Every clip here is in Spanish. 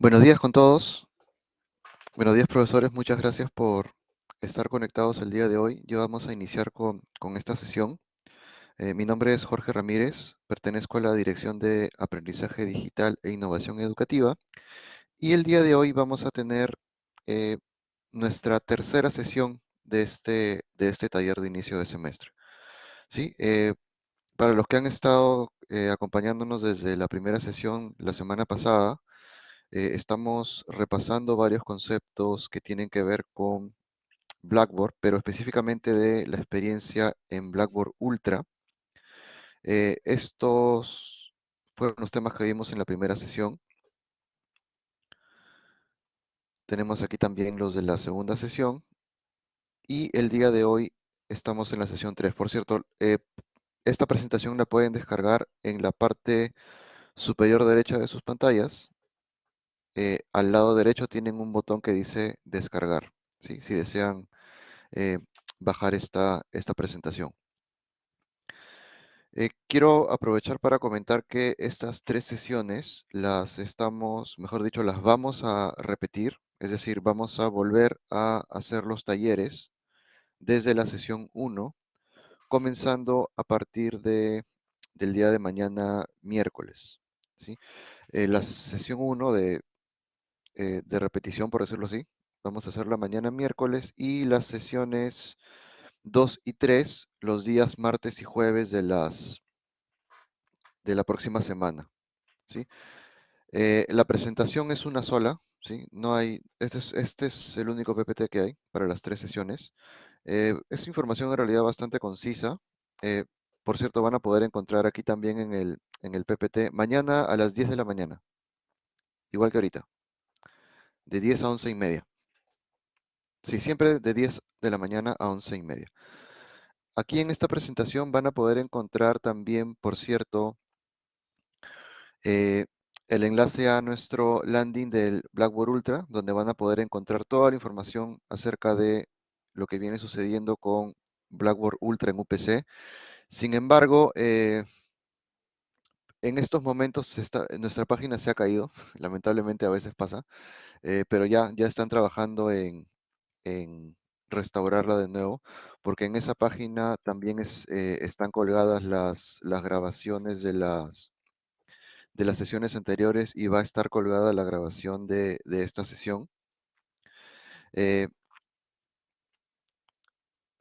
Buenos días con todos. Buenos días, profesores. Muchas gracias por estar conectados el día de hoy. Ya vamos a iniciar con, con esta sesión. Eh, mi nombre es Jorge Ramírez, pertenezco a la Dirección de Aprendizaje Digital e Innovación Educativa. Y el día de hoy vamos a tener eh, nuestra tercera sesión de este, de este taller de inicio de semestre. ¿Sí? Eh, para los que han estado acompañándonos desde la primera sesión la semana pasada, eh, estamos repasando varios conceptos que tienen que ver con Blackboard, pero específicamente de la experiencia en Blackboard Ultra. Eh, estos fueron los temas que vimos en la primera sesión. Tenemos aquí también los de la segunda sesión. Y el día de hoy estamos en la sesión 3. Por cierto, eh, esta presentación la pueden descargar en la parte superior derecha de sus pantallas. Eh, al lado derecho tienen un botón que dice descargar, si desean eh, bajar esta, esta presentación. Eh, quiero aprovechar para comentar que estas tres sesiones las estamos, mejor dicho, las vamos a repetir, es decir, vamos a volver a hacer los talleres desde la sesión 1, comenzando a partir de, del día de mañana miércoles. la sesión 1 de eh, de repetición, por decirlo así. Vamos a hacerla mañana miércoles y las sesiones 2 y 3 los días martes y jueves de las de la próxima semana. ¿sí? Eh, la presentación es una sola, ¿sí? No hay, este es, este es el único PPT que hay para las tres sesiones. Eh, es información en realidad bastante concisa. por cierto, van a poder encontrar aquí también en el, en el PPT mañana a las 10 de la mañana. Igual que ahorita de 10 a 11 y media. Sí, siempre de 10 de la mañana a 11 y media. Aquí en esta presentación van a poder encontrar también, por cierto, eh, el enlace a nuestro landing del Blackboard Ultra, donde van a poder encontrar toda la información acerca de lo que viene sucediendo con Blackboard Ultra en UPC. Sin embargo, eh, en estos momentos nuestra página se ha caído, lamentablemente a veces pasa. Eh, pero ya, ya están trabajando en, restaurarla de nuevo, porque en esa página también eh, están colgadas las, las grabaciones de las, de las sesiones anteriores y va a estar colgada la grabación de, esta sesión. Eh,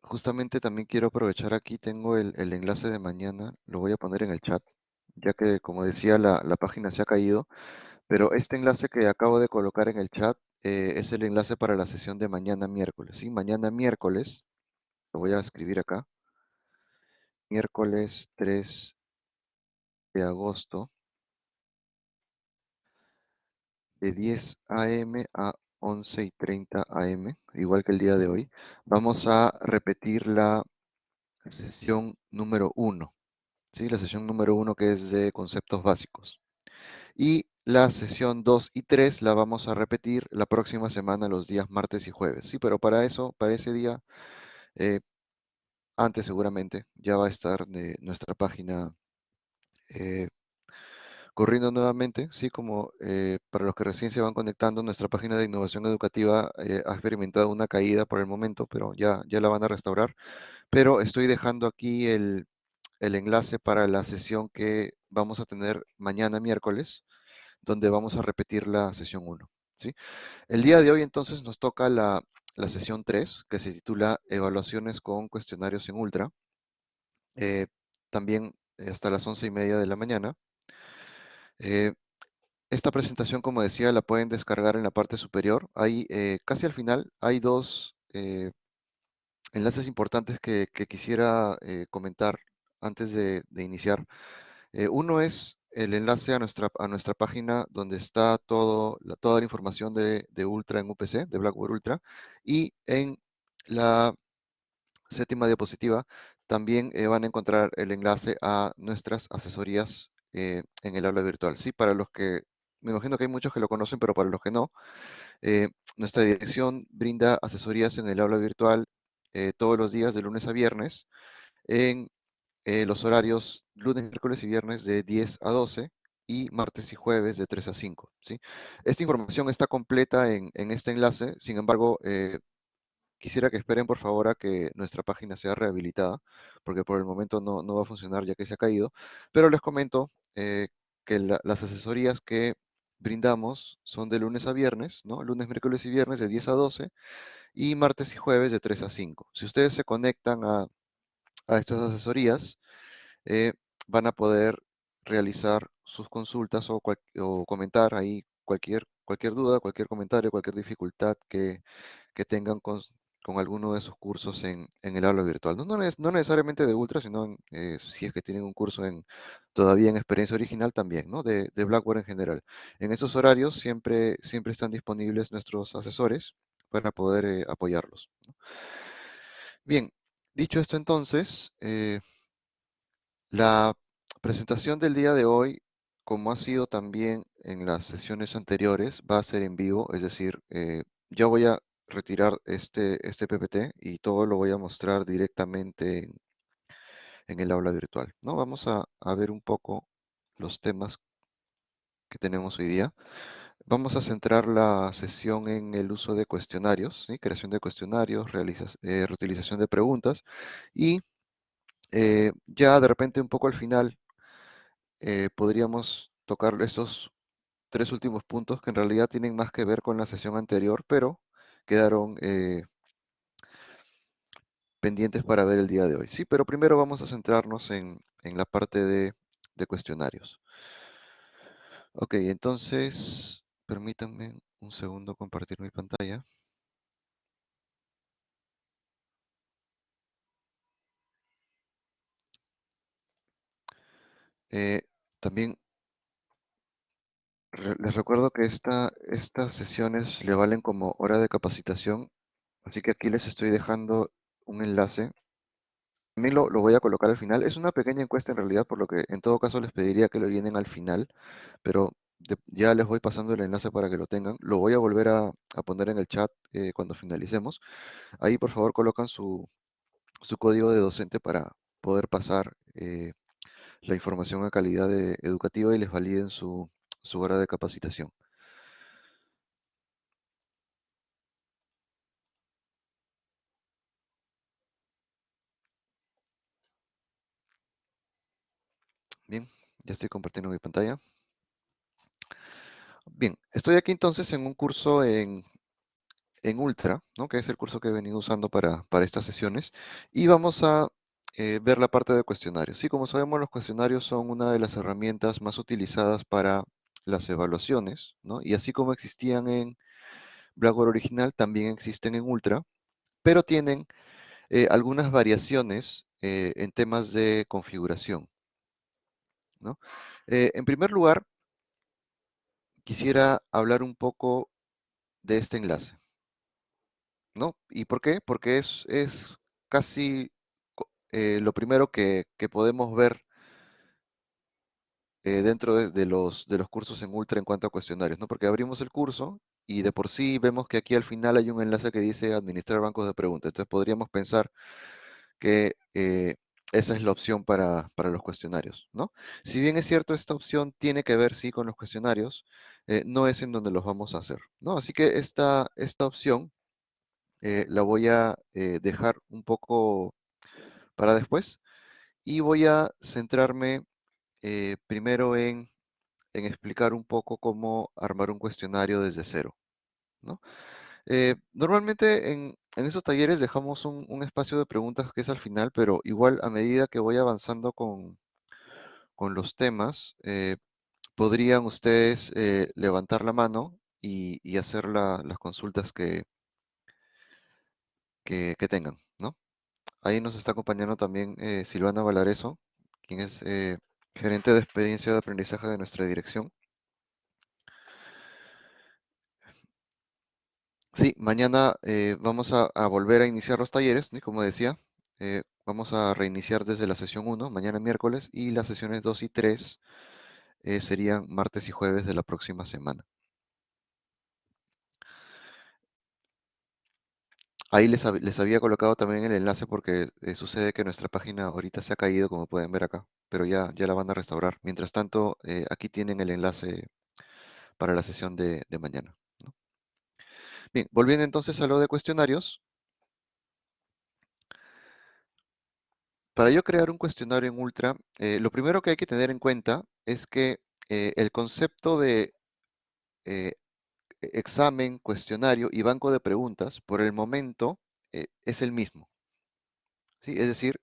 justamente también quiero aprovechar aquí, tengo el, enlace de mañana, lo voy a poner en el chat, ya que como decía la, la página se ha caído, pero este enlace que acabo de colocar en el chat eh, es el enlace para la sesión de mañana miércoles. ¿sí? Mañana miércoles, lo voy a escribir acá, miércoles 3 de agosto, de 10 a.m. a 11 y 30 a.m., igual que el día de hoy, vamos a repetir la sesión número 1. ¿Sí? La sesión número 1 que es de conceptos básicos. Y la sesión 2 y 3 la vamos a repetir la próxima semana, los días martes y jueves. Sí, pero para eso, para ese día, eh, antes seguramente, ya va a estar de nuestra página eh, corriendo nuevamente, sí, como eh, para los que recién se van conectando, nuestra página de innovación educativa ha experimentado una caída por el momento, pero ya, ya la van a restaurar. Pero estoy dejando aquí el, el enlace para la sesión que vamos a tener mañana miércoles, donde vamos a repetir la sesión 1. ¿sí? El día de hoy entonces nos toca la, sesión 3, que se titula Evaluaciones con cuestionarios en Ultra. Eh, también eh, hasta las 11 y media de la mañana. Eh, esta presentación, como decía, la pueden descargar en la parte superior. Ahí, casi al final, hay dos enlaces importantes que, quisiera comentar antes de, de iniciar. uno es el enlace a nuestra, a nuestra página donde está todo, toda la información de, Ultra en UPC, de Blackboard Ultra, y en la séptima diapositiva también eh, van a encontrar el enlace a nuestras asesorías eh, en el aula virtual. ¿sí? Para los que, me imagino que hay muchos que lo conocen, pero para los que no, eh, nuestra dirección brinda asesorías en el aula virtual todos los días de lunes a viernes en eh, los horarios lunes, miércoles y viernes de 10 a 12 y martes y jueves de 3 a 5. ¿sí? Esta información está completa en, en este enlace, sin embargo, eh, quisiera que esperen por favor a que nuestra página sea rehabilitada, porque por el momento no, no va a funcionar ya que se ha caído, pero les comento eh, que la- las asesorías que brindamos son de lunes a viernes, ¿no? Lunes, miércoles y viernes de 10 a 12 y martes y jueves de 3 a 5. Si ustedes se conectan a, a estas asesorías, eh, van a poder realizar sus consultas o, comentar ahí cualquier, cualquier duda, cualquier comentario, cualquier dificultad que, que tengan con, con alguno de sus cursos en, en el aula virtual. No, no, no necesariamente de Ultra, sino eh, si es que tienen un curso en, todavía en experiencia original también, ¿no? De, de Blackboard en general. En esos horarios siempre, siempre están disponibles nuestros asesores para poder eh, apoyarlos. Bien, dicho esto entonces, eh, la presentación del día de hoy, como ha sido también en las sesiones anteriores, va a ser en vivo, es decir, eh, yo voy a retirar este, este PPT y todo lo voy a mostrar directamente en, el aula virtual, ¿no? Vamos a ver un poco los temas que tenemos hoy día. Vamos a centrar la sesión en el uso de cuestionarios, creación de cuestionarios, eh, reutilización de preguntas y eh, ya de repente un poco al final eh, podríamos tocar esos tres últimos puntos que en realidad tienen más que ver con la sesión anterior, pero quedaron pendientes para ver el día de hoy. Sí, pero primero vamos a centrarnos en, en la parte de, de cuestionarios. Ok, entonces, permítanme un segundo compartir mi pantalla. Eh, también les recuerdo que esta, estas sesiones le valen como hora de capacitación, así que aquí les estoy dejando un enlace También lo, lo voy a colocar al final. Es una pequeña encuesta en realidad, por lo que en todo caso les pediría que lo llenen al final, pero ya les voy pasando el enlace para que lo tengan. Lo voy a volver a, poner en el chat eh, cuando finalicemos. Ahí por favor colocan su, código de docente para poder pasar eh, la información a calidad educativa y les validen su, su hora de capacitación. Bien, ya estoy compartiendo mi pantalla. Bien, estoy aquí entonces en un curso en en Ultra, ¿no? que es el curso que he venido usando para, para estas sesiones, y vamos a eh, ver la parte de cuestionarios. Sí, como sabemos, los cuestionarios son una de las herramientas más utilizadas para las evaluaciones, ¿no? y así como existían en Blackboard original, también existen en Ultra, pero tienen eh, algunas variaciones eh, en temas de configuración. ¿no? En primer lugar, quisiera hablar un poco de este enlace. ¿no? ¿Y por qué? Porque es, es casi eh, lo primero que, que podemos ver eh, dentro de, de los, de los cursos en Ultra en cuanto a cuestionarios, ¿no? Porque abrimos el curso y de por sí vemos que aquí al final hay un enlace que dice administrar bancos de preguntas. Entonces podríamos pensar que eh, esa es la opción para, para los cuestionarios, ¿no? Si bien es cierto, esta opción tiene que ver, sí, con los cuestionarios, eh, no es en donde los vamos a hacer, ¿no? Así que esta, esta opción eh, la voy a eh, dejar un poco para después y voy a centrarme primero en, en explicar un poco cómo armar un cuestionario desde cero, ¿no? Normalmente en, en esos talleres dejamos un, espacio de preguntas que es al final, pero igual a medida que voy avanzando con, con los temas, eh, podrían ustedes eh, levantar la mano y, hacer la- las consultas que, que, tengan, ¿no? Ahí nos está acompañando también eh, Silvana Valareso, quien es gerente de experiencia de aprendizaje de nuestra dirección. Sí, mañana eh, vamos a, volver a iniciar los talleres, ¿sí? Como decía, eh, vamos a reiniciar desde la sesión 1, mañana miércoles, y las sesiones 2 y 3 eh, serían martes y jueves de la próxima semana. Ahí les, hab- les había colocado también el enlace porque sucede que nuestra página ahorita se ha caído, como pueden ver acá. pero ya, ya la van a restaurar. Mientras tanto, aquí tienen el enlace para la sesión de mañana. Volviendo entonces a lo de cuestionarios. Para yo crear un cuestionario en Ultra, eh, lo primero que hay que tener en cuenta es que eh, el concepto de eh, examen, cuestionario y banco de preguntas, por el momento, es el mismo. ¿sí? Es decir,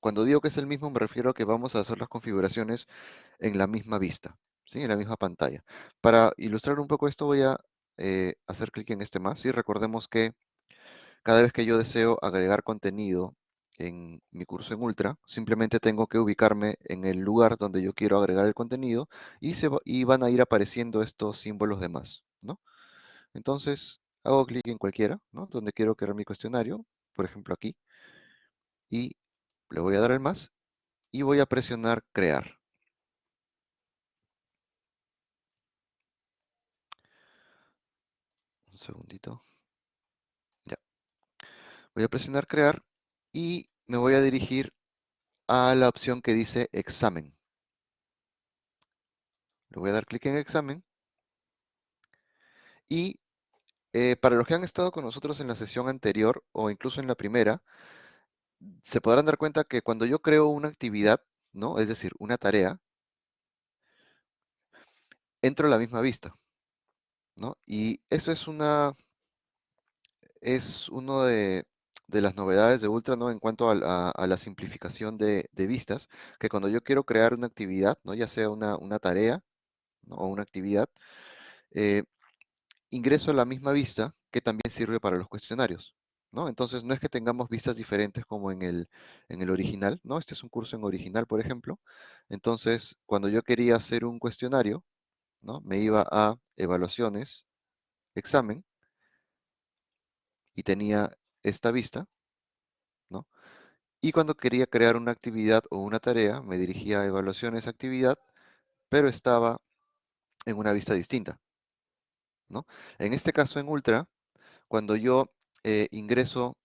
cuando digo que es el mismo, me refiero a que vamos a hacer las configuraciones en la misma vista, ¿sí? en la misma pantalla. Para ilustrar un poco esto, voy a hacer clic en este más y recordemos que cada vez que yo deseo agregar contenido en mi curso en Ultra, simplemente tengo que ubicarme en el lugar donde yo quiero agregar el contenido y, se y van a ir apareciendo estos símbolos de más, ¿no? Entonces, hago clic en cualquiera, ¿no? Donde quiero crear mi cuestionario, por ejemplo aquí, y le voy a dar el más y voy a presionar crear. Segundito. Ya. Voy a presionar crear y me voy a dirigir a la opción que dice examen. Le voy a dar clic en examen. Y eh, para los que han estado con nosotros en la sesión anterior o incluso en la primera, se podrán dar cuenta que cuando yo creo una actividad, ¿no? Es decir, una tarea, entro a la misma vista, ¿no? Y eso es una, es uno de, las novedades de Ultra, ¿no? En cuanto a, la simplificación de, vistas, que cuando yo quiero crear una actividad, ¿no? Ya sea una, tarea o una actividad, eh, ingreso a la misma vista que también sirve para los cuestionarios. ¿no? Entonces, no es que tengamos vistas diferentes como en el, en el original, ¿no? Este es un curso en original, por ejemplo. Entonces, cuando yo quería hacer un cuestionario, ¿no? Me iba a evaluaciones, examen, y tenía esta vista, ¿no? Y cuando quería crear una actividad o una tarea, me dirigía a evaluaciones, actividad, pero estaba en una vista distinta, ¿no? En este caso, en Ultra, cuando yo eh, ingreso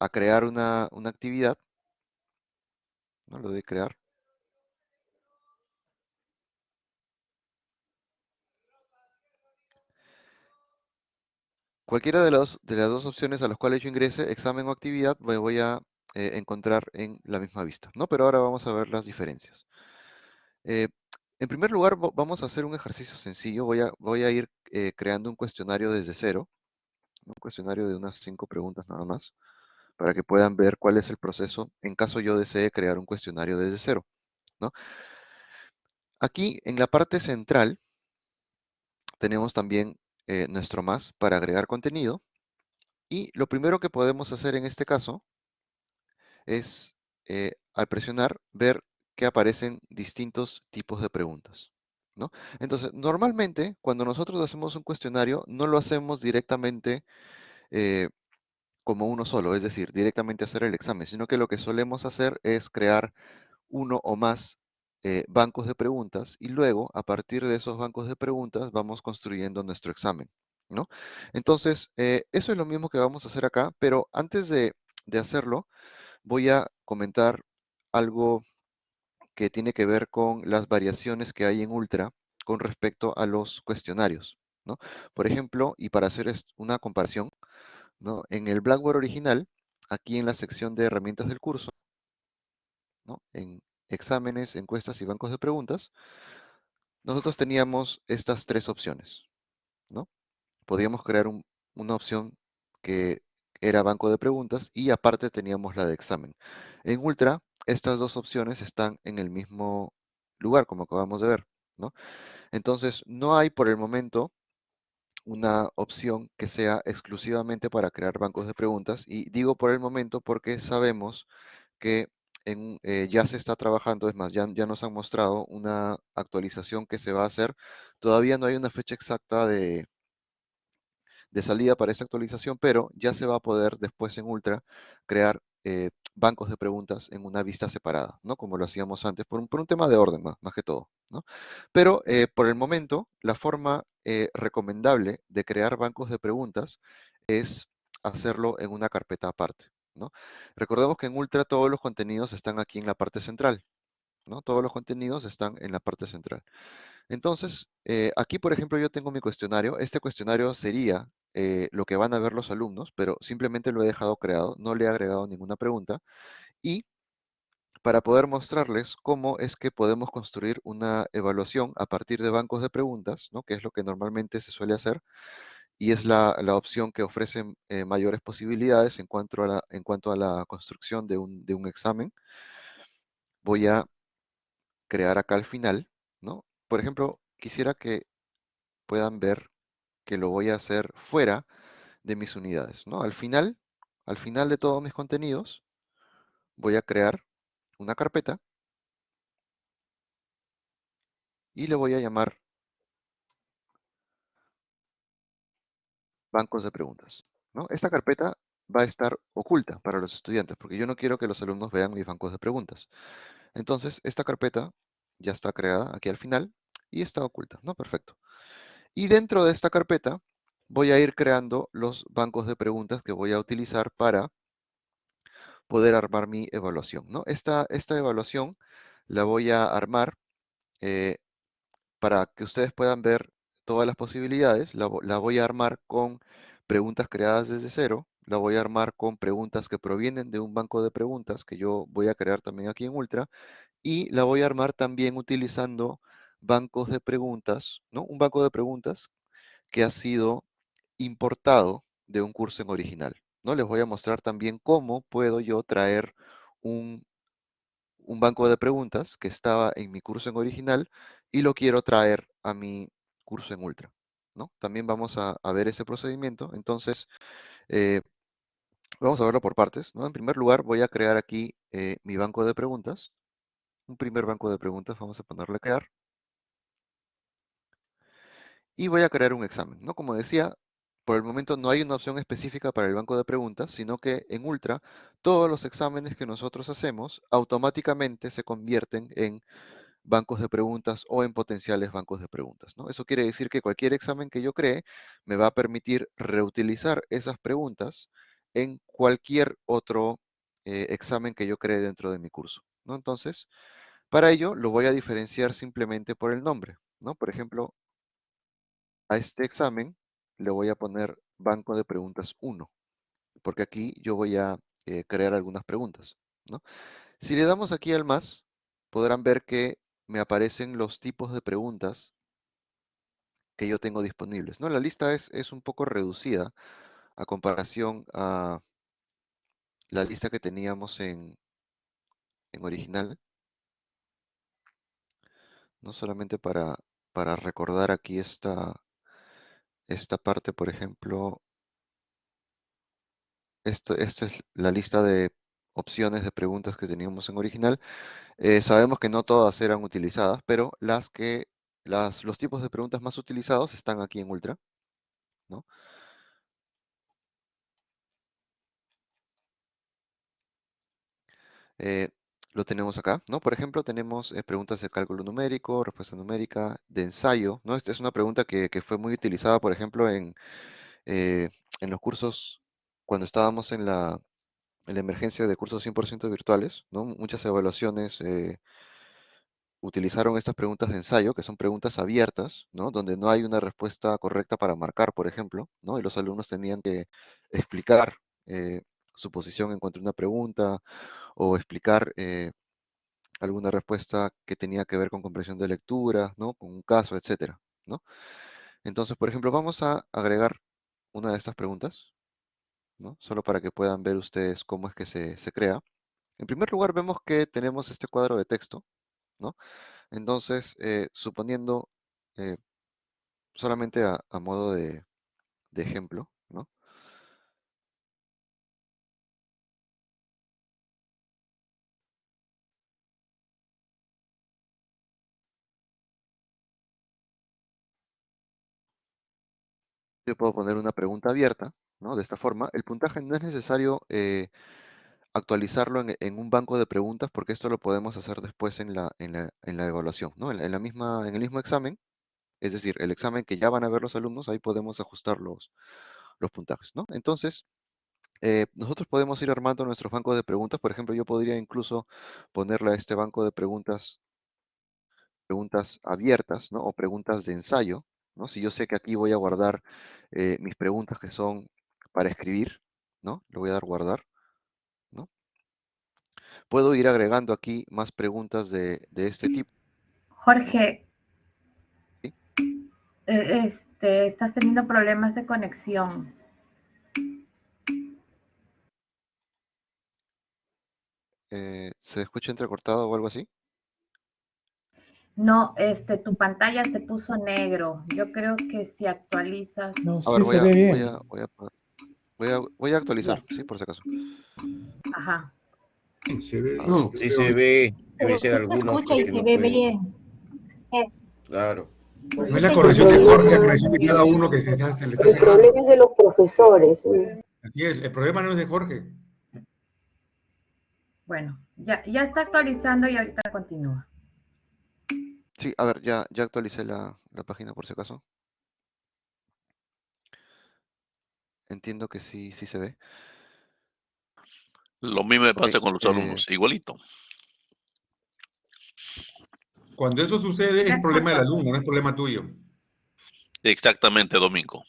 a crear una, actividad, ¿no? Lo de crear. Cualquiera de, los, de las dos opciones a las cuales yo ingrese, examen o actividad, me voy a eh, encontrar en la misma vista, ¿no? Pero ahora vamos a ver las diferencias. Eh, en primer lugar, vamos a hacer un ejercicio sencillo. Voy a, voy a ir creando un cuestionario desde cero un cuestionario de unas cinco preguntas nada más, para que puedan ver cuál es el proceso en caso yo desee crear un cuestionario desde cero. ¿no? Aquí en la parte central tenemos también eh, nuestro más para agregar contenido y lo primero que podemos hacer en este caso es eh, al presionar ver que aparecen distintos tipos de preguntas. ¿no? Entonces, normalmente cuando nosotros hacemos un cuestionario no lo hacemos directamente eh, como uno solo, es decir, directamente hacer el examen, sino que lo que solemos hacer es crear uno o más eh, bancos de preguntas y luego, a partir de esos bancos de preguntas, vamos construyendo nuestro examen, ¿no? Entonces, eh, eso es lo mismo que vamos a hacer acá, pero antes de, de hacerlo, voy a comentar algo que tiene que ver con las variaciones que hay en Ultra con respecto a los cuestionarios, ¿no? Por ejemplo, y para hacer una comparación, en el Blackboard original, aquí en la sección de herramientas del curso, en exámenes, encuestas y bancos de preguntas, nosotros teníamos estas tres opciones. ¿no? Podíamos crear una opción que era banco de preguntas y aparte teníamos la de examen. En Ultra, estas dos opciones están en el mismo lugar, como acabamos de ver. ¿no? Entonces, no hay por el momento una opción que sea exclusivamente para crear bancos de preguntas. Y digo por el momento porque sabemos que eh, ya se está trabajando, es más, ya, nos han mostrado una actualización que se va a hacer. Todavía no hay una fecha exacta de, salida para esta actualización, pero ya se va a poder después en Ultra crear eh, bancos de preguntas en una vista separada, ¿no? Como lo hacíamos antes, por un, tema de orden más, que todo. Pero eh, por el momento, la forma recomendable de crear bancos de preguntas es hacerlo en una carpeta aparte, Recordemos que en Ultra todos los contenidos están aquí en la parte central, ¿no? Todos los contenidos están en la parte central. Entonces, eh, aquí, por ejemplo, yo tengo mi cuestionario. Este cuestionario sería eh, lo que van a ver los alumnos, pero simplemente lo he dejado creado, no le he agregado ninguna pregunta. Y para poder mostrarles cómo es que podemos construir una evaluación a partir de bancos de preguntas, ¿no? que es lo que normalmente se suele hacer, y es la, la opción que ofrece eh, mayores posibilidades en cuanto a la, en cuanto a la construcción de un, de un examen. Voy a crear acá al final, ¿no? Por ejemplo, quisiera que puedan ver que lo voy a hacer fuera de mis unidades, ¿no? Al final, al final de todos mis contenidos, voy a crear una carpeta y le voy a llamar bancos de preguntas, ¿no? Esta carpeta va a estar oculta para los estudiantes, porque yo no quiero que los alumnos vean mis bancos de preguntas. Entonces, esta carpeta ya está creada aquí al final y está oculta, ¿no? Perfecto. Y dentro de esta carpeta voy a ir creando los bancos de preguntas que voy a utilizar para poder armar mi evaluación, ¿no? Esta, esta evaluación la voy a armar eh, para que ustedes puedan ver todas las posibilidades. La, voy a armar con preguntas creadas desde cero, la voy a armar con preguntas que provienen de un banco de preguntas que yo voy a crear también aquí en Ultra y la voy a armar también utilizando bancos de preguntas, ¿no? Un banco de preguntas que ha sido importado de un curso en original, ¿no? Les voy a mostrar también cómo puedo yo traer un, un banco de preguntas que estaba en mi curso en original y lo quiero traer a mi curso en Ultra, ¿no? También vamos a, ver ese procedimiento. Entonces, eh, vamos a verlo por partes, ¿no? En primer lugar, voy a crear aquí eh, mi banco de preguntas. Un primer banco de preguntas, vamos a ponerle crear y voy a crear un examen. ¿no? Como decía, por el momento no hay una opción específica para el banco de preguntas, sino que en Ultra todos los exámenes que nosotros hacemos automáticamente se convierten en bancos de preguntas o en potenciales bancos de preguntas. ¿no? Eso quiere decir que cualquier examen que yo cree me va a permitir reutilizar esas preguntas en cualquier otro eh, examen que yo cree dentro de mi curso. ¿no? Entonces, para ello lo voy a diferenciar simplemente por el nombre. ¿no? Por ejemplo, a este examen le voy a poner banco de preguntas 1, porque aquí yo voy a eh, crear algunas preguntas. ¿no? Si le damos aquí al más, podrán ver que me aparecen los tipos de preguntas que yo tengo disponibles. ¿no? La lista es, es un poco reducida a comparación a la lista que teníamos en, en original. No solamente para, para recordar aquí esta, esta parte, por ejemplo, esto, esta es la lista de opciones de preguntas que teníamos en original. Eh, sabemos que no todas eran utilizadas, pero las que, los tipos de preguntas más utilizados están aquí en Ultra. ¿no? Eh, lo tenemos acá, ¿no? Por ejemplo, tenemos eh, preguntas de cálculo numérico, respuesta numérica, de ensayo, ¿no? Esta es una pregunta que, fue muy utilizada, por ejemplo, en, eh, en los cursos, cuando estábamos en la, la emergencia de cursos 100% virtuales, ¿no? Muchas evaluaciones eh, utilizaron estas preguntas de ensayo, que son preguntas abiertas. Donde no hay una respuesta correcta para marcar, por ejemplo, ¿no? Y los alumnos tenían que explicar eh, su posición en cuanto a una pregunta o explicar eh, alguna respuesta que tenía que ver con comprensión de lectura, ¿no? Con un caso, etcétera. Entonces, por ejemplo, vamos a agregar una de estas preguntas, ¿no? Solo para que puedan ver ustedes cómo es que se, se crea. En primer lugar, vemos que tenemos este cuadro de texto, ¿no? Entonces, eh, suponiendo, eh, solamente a, modo de, de ejemplo, ¿no? Yo puedo poner una pregunta abierta, De esta forma. El puntaje no es necesario eh, actualizarlo en, un banco de preguntas porque esto lo podemos hacer después en la, en la, en la evaluación, ¿no? En la misma, en el mismo examen, es decir, el examen que ya van a ver los alumnos, ahí podemos ajustar los, los puntajes, ¿no? Entonces, Eh, nosotros podemos ir armando nuestros bancos de preguntas. Por ejemplo, yo podría incluso ponerle a este banco de preguntas, preguntas abiertas, ¿no? O preguntas de ensayo, ¿no? Si yo sé que aquí voy a guardar eh, mis preguntas que son para escribir, ¿no? Le voy a dar guardar, ¿no? Puedo ir agregando aquí más preguntas de, de este tipo. Jorge, ¿sí? eh, este, estás teniendo problemas de conexión. Eh, ¿Se escucha entrecortado o algo así? No, este, tu pantalla se puso negro. Yo creo que si actualizas. No, A sí ver, voy se a, ve a, voy a, voy a, voy a actualizar, sí, por si acaso. Ajá. Se ve. Ah, Sí se ve, debe Pero ser sí se escucha y se no ve pueden. bien. Claro. No es la corrección de Jorge, la corrección de cada uno que se, se le está El cerrando. problema es de los profesores. ¿sí? Así es, el problema no es de Jorge. Bueno, ya, ya está actualizando y ahorita continúa. Sí, a ver, ya, ya actualicé la, la página por si acaso. Entiendo que sí, sí se ve. Lo mismo me pasa con los eh, alumnos, igualito. Cuando eso sucede es problema del alumno, no es problema tuyo. Exactamente, Domingo.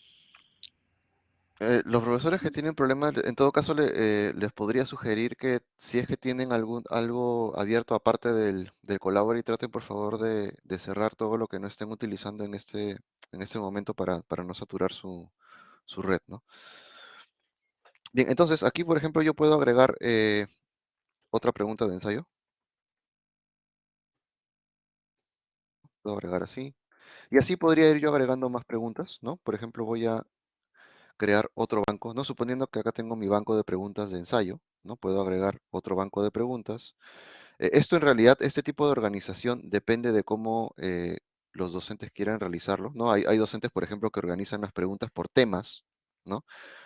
Eh, los profesores que tienen problemas, en todo caso le- eh, les podría sugerir que si es que tienen algún, algo abierto aparte del, del Collaborate, traten por favor de, de cerrar todo lo que no estén utilizando en este, en este momento para, para no saturar su, su red, ¿no? Bien, entonces aquí por ejemplo yo puedo agregar eh, otra pregunta de ensayo. Puedo agregar así. Y así podría ir yo agregando más preguntas, ¿no? Por ejemplo, voy a crear otro banco, ¿no? Suponiendo que acá tengo mi banco de preguntas de ensayo, ¿no? Puedo agregar otro banco de preguntas. Eh, esto en realidad, este tipo de organización depende de cómo eh, los docentes quieran realizarlo, ¿no? Hay, hay docentes, por ejemplo, que organizan las preguntas por temas, ¿no?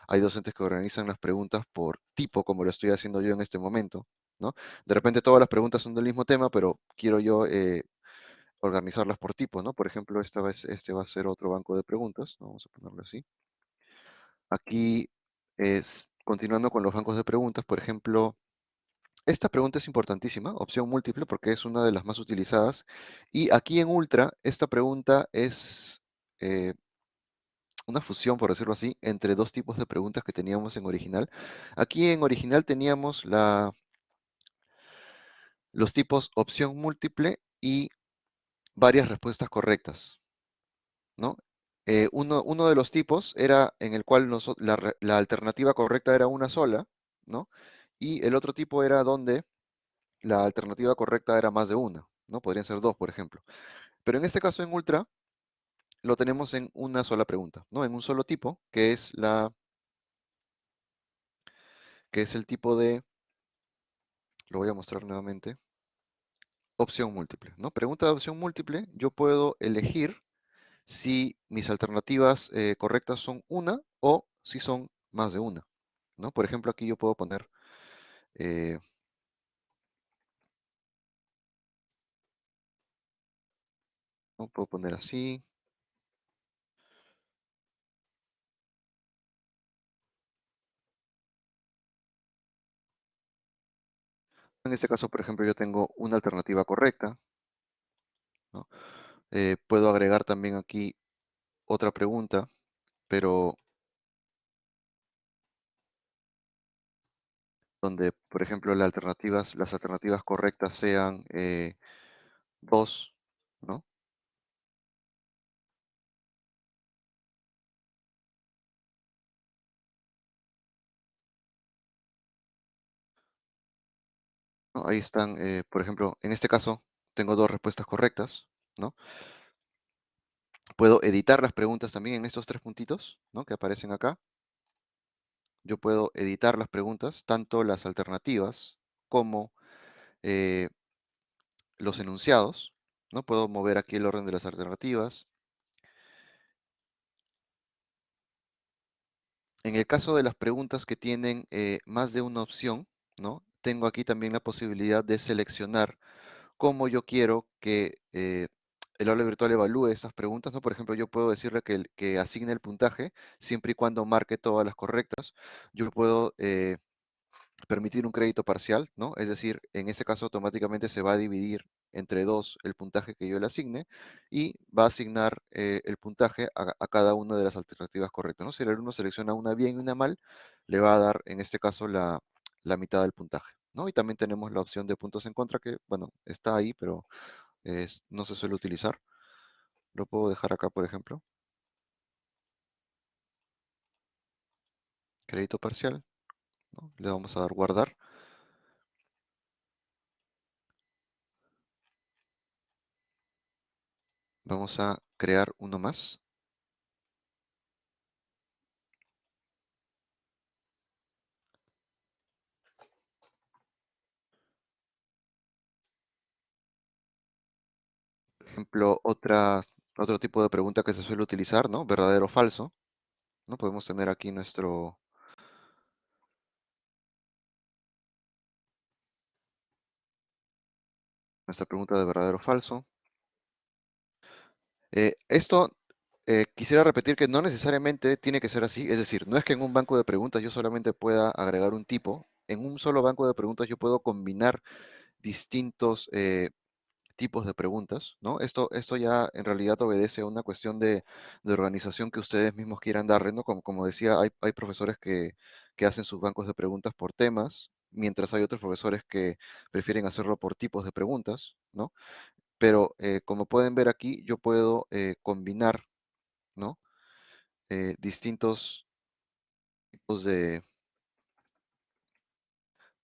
Hay docentes que organizan las preguntas por tipo, como lo estoy haciendo yo en este momento, ¿no? De repente todas las preguntas son del mismo tema, pero quiero yo eh, organizarlas por tipo, ¿no? Por ejemplo, esta vez, este va a ser otro banco de preguntas, ¿no? vamos a ponerlo así. Aquí es, continuando con los bancos de preguntas, por ejemplo, esta pregunta es importantísima, opción múltiple, porque es una de las más utilizadas. Y aquí en Ultra, esta pregunta es eh, una fusión, por decirlo así, entre dos tipos de preguntas que teníamos en original. Aquí en original teníamos los tipos opción múltiple y varias respuestas correctas, ¿no? Eh, uno, de los tipos era en el cual la, la alternativa correcta era una sola, ¿no? Y el otro tipo era donde la alternativa correcta era más de una, ¿no? Podrían ser dos, por ejemplo. Pero en este caso en Ultra lo tenemos en una sola pregunta, ¿no? En un solo tipo, que es la que es el tipo de lo voy a mostrar nuevamente. Opción múltiple, ¿no? Pregunta de opción múltiple, yo puedo elegir si mis alternativas eh, correctas son una o si son más de una, ¿no? Por ejemplo, aquí yo puedo poner eh, ¿no? Puedo poner así. En este caso, por ejemplo, yo tengo una alternativa correcta. Eh, puedo agregar también aquí otra pregunta, pero donde, por ejemplo, las alternativas, las alternativas correctas sean eh, dos, ¿no? Ahí están, eh, por ejemplo, en este caso tengo dos respuestas correctas, ¿no? Puedo editar las preguntas también en estos tres puntitos, ¿no? Que aparecen acá. Yo puedo editar las preguntas, tanto las alternativas como eh, los enunciados, ¿no? Puedo mover aquí el orden de las alternativas. En el caso de las preguntas que tienen eh, más de una opción, ¿no? Tengo aquí también la posibilidad de seleccionar cómo yo quiero que eh, el aula virtual evalúe esas preguntas, ¿no? Por ejemplo, yo puedo decirle que, que asigne el puntaje siempre y cuando marque todas las correctas. Yo puedo eh, permitir un crédito parcial, ¿no? Es decir, en este caso automáticamente se va a dividir entre dos el puntaje que yo le asigne y va a asignar eh, el puntaje a, a cada una de las alternativas correctas, ¿no? Si el alumno selecciona una bien y una mal, le va a dar en este caso la, la mitad del puntaje, ¿no? Y también tenemos la opción de puntos en contra que, bueno, está ahí, pero no se suele utilizar. Lo puedo dejar acá, por ejemplo. Crédito parcial. Le vamos a dar guardar. Vamos a crear uno más. Ejemplo, otra, otro tipo de pregunta que se suele utilizar, ¿no? Verdadero o falso. ¿no? Podemos tener aquí nuestro... Nuestra pregunta de verdadero o falso. Eh, esto eh, quisiera repetir que no necesariamente tiene que ser así. Es decir, no es que en un banco de preguntas yo solamente pueda agregar un tipo. En un solo banco de preguntas yo puedo combinar distintos eh, tipos de preguntas, ¿no? Esto, esto ya en realidad obedece a una cuestión de, organización que ustedes mismos quieran darle, ¿no? Como, decía, hay, hay profesores que, que hacen sus bancos de preguntas por temas, mientras hay otros profesores que prefieren hacerlo por tipos de preguntas, ¿no? Pero eh, como pueden ver aquí, yo puedo eh, combinar, ¿no? Eh, distintos tipos de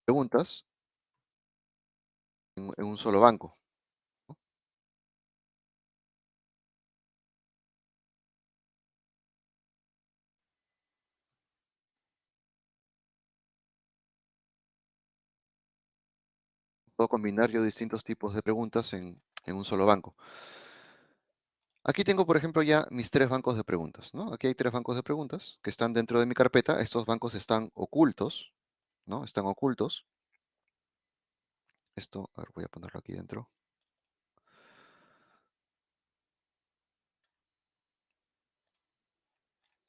preguntas en un solo banco. Puedo combinar yo distintos tipos de preguntas en, en un solo banco. Aquí tengo, por ejemplo, ya mis tres bancos de preguntas, ¿no? Aquí hay tres bancos de preguntas que están dentro de mi carpeta. Estos bancos están ocultos, ¿no? Están ocultos. Esto, a ver, voy a ponerlo aquí dentro.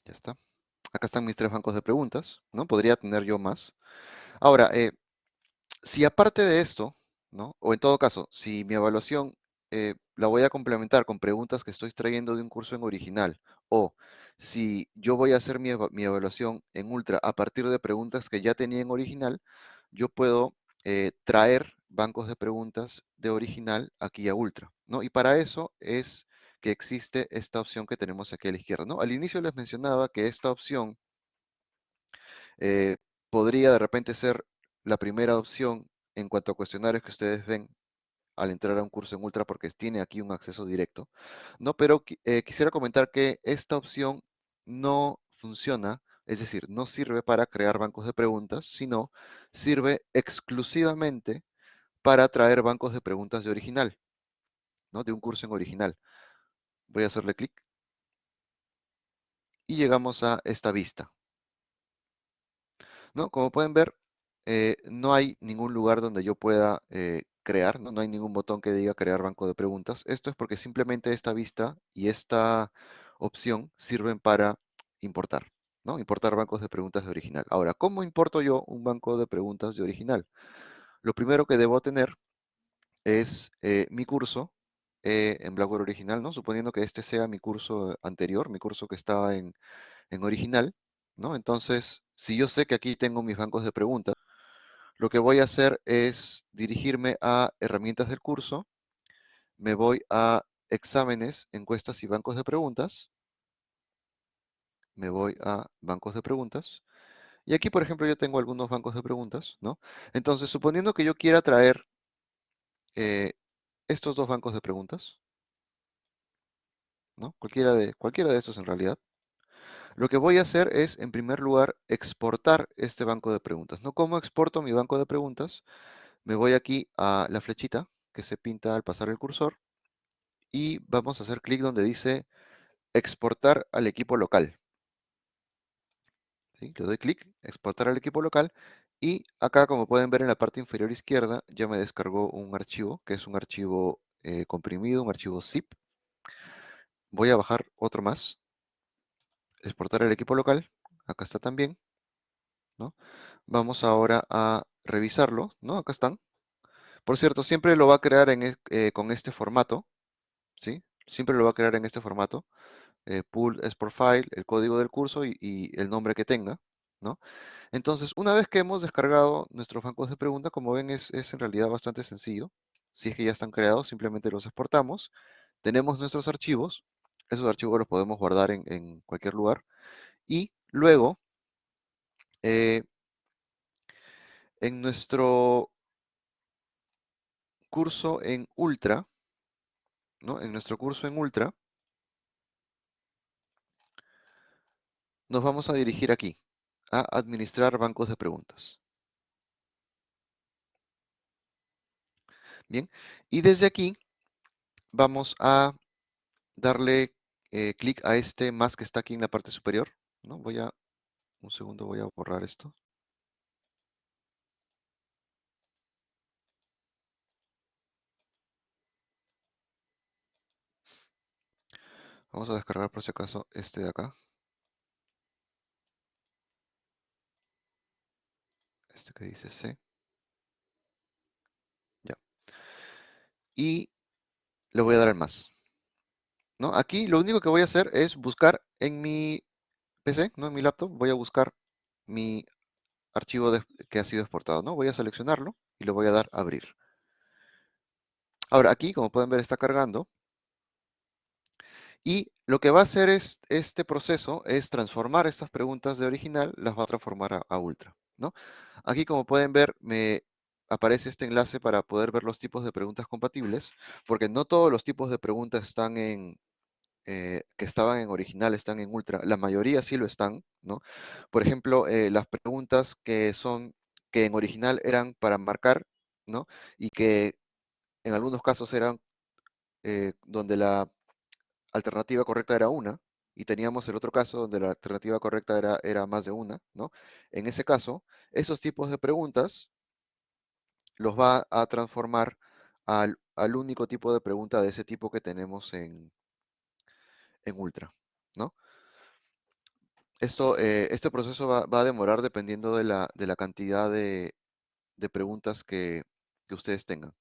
Ya está. Acá están mis tres bancos de preguntas, ¿no? Podría tener yo más. Ahora, eh, si aparte de esto, O en todo caso, si mi evaluación eh, la voy a complementar con preguntas que estoy extrayendo de un curso en original, o si yo voy a hacer mi, mi evaluación en ultra a partir de preguntas que ya tenía en original, yo puedo eh, traer bancos de preguntas de original aquí a ultra, ¿no? Y para eso es que existe esta opción que tenemos aquí a la izquierda, ¿no? Al inicio les mencionaba que esta opción eh, podría de repente ser la primera opción en cuanto a cuestionarios que ustedes ven al entrar a un curso en Ultra porque tiene aquí un acceso directo, ¿no? Pero eh, quisiera comentar que esta opción no funciona, es decir, no sirve para crear bancos de preguntas, sino sirve exclusivamente para traer bancos de preguntas de original, ¿no? De un curso en original. Voy a hacerle clic y llegamos a esta vista. ¿no? Como pueden ver, eh, no hay ningún lugar donde yo pueda eh, crear, ¿no? No hay ningún botón que diga crear banco de preguntas. Esto es porque simplemente esta vista y esta opción sirven para importar, ¿no? Importar bancos de preguntas de original. Ahora, ¿cómo importo yo un banco de preguntas de original? Lo primero que debo tener es eh, mi curso en Blackboard original, ¿no? Suponiendo que este sea mi curso anterior, mi curso que estaba en, en original, ¿no? Entonces, si yo sé que aquí tengo mis bancos de preguntas, lo que voy a hacer es dirigirme a herramientas del curso, me voy a exámenes, encuestas y bancos de preguntas, me voy a bancos de preguntas, y aquí, por ejemplo, yo tengo algunos bancos de preguntas, ¿no? Entonces, suponiendo que yo quiera traer eh, estos dos bancos de preguntas, ¿no? Cualquiera de, cualquiera de estos en realidad, Lo que voy a hacer es, en primer lugar, exportar este banco de preguntas. ¿no? ¿Cómo exporto mi banco de preguntas? Me voy aquí a la flechita que se pinta al pasar el cursor y vamos a hacer clic donde dice exportar al equipo local. Le doy clic, exportar al equipo local y acá, como pueden ver en la parte inferior izquierda, ya me descargó un archivo, que es un archivo eh, comprimido, un archivo zip, voy a bajar otro más, exportar el equipo local, acá está también, ¿no? Vamos ahora a revisarlo, ¿no? Acá están. Por cierto, siempre lo va a crear en, eh, con este formato, ¿sí? Siempre lo va a crear en este formato. eh, pool export file, el código del curso y, y el nombre que tenga, ¿no? Entonces, una vez que hemos descargado nuestros bancos de preguntas, como ven, es, es en realidad bastante sencillo. Si es que ya están creados, simplemente los exportamos. Tenemos nuestros archivos. Esos archivos los podemos guardar en, cualquier lugar. Y luego, eh, en nuestro curso en Ultra, ¿no? En nuestro curso en Ultra, nos vamos a dirigir aquí, a administrar bancos de preguntas. Bien, y desde aquí vamos a darle eh, clic a este más que está aquí en la parte superior, ¿no? Voy a, un segundo, voy a borrar esto. Vamos a descargar por si acaso este de acá. Este que dice C. Ya. Y le voy a dar al más. ¿No? Aquí lo único que voy a hacer es buscar en mi PC, ¿no? En mi laptop, voy a buscar mi archivo que ha sido exportado, ¿no? Voy a seleccionarlo y le voy a dar a abrir. Ahora aquí, como pueden ver, está cargando. Y lo que va a hacer es, este proceso es transformar estas preguntas de original, las va a transformar a, a ultra, ¿no? Aquí, como pueden ver, me aparece este enlace para poder ver los tipos de preguntas compatibles, porque no todos los tipos de preguntas están en, eh, que estaban en original están en ultra. La mayoría sí lo están, ¿no? Por ejemplo, eh, las preguntas que son, que en original eran para marcar, ¿no? Y que en algunos casos eran eh, donde la alternativa correcta era una, y teníamos el otro caso donde la alternativa correcta era, era más de una, ¿no? En ese caso, esos tipos de preguntas los va a transformar al, al único tipo de pregunta de ese tipo que tenemos en, en Ultra, ¿no? Esto, eh, este proceso va, va a demorar dependiendo de la, de la cantidad de, de preguntas que, que ustedes tengan,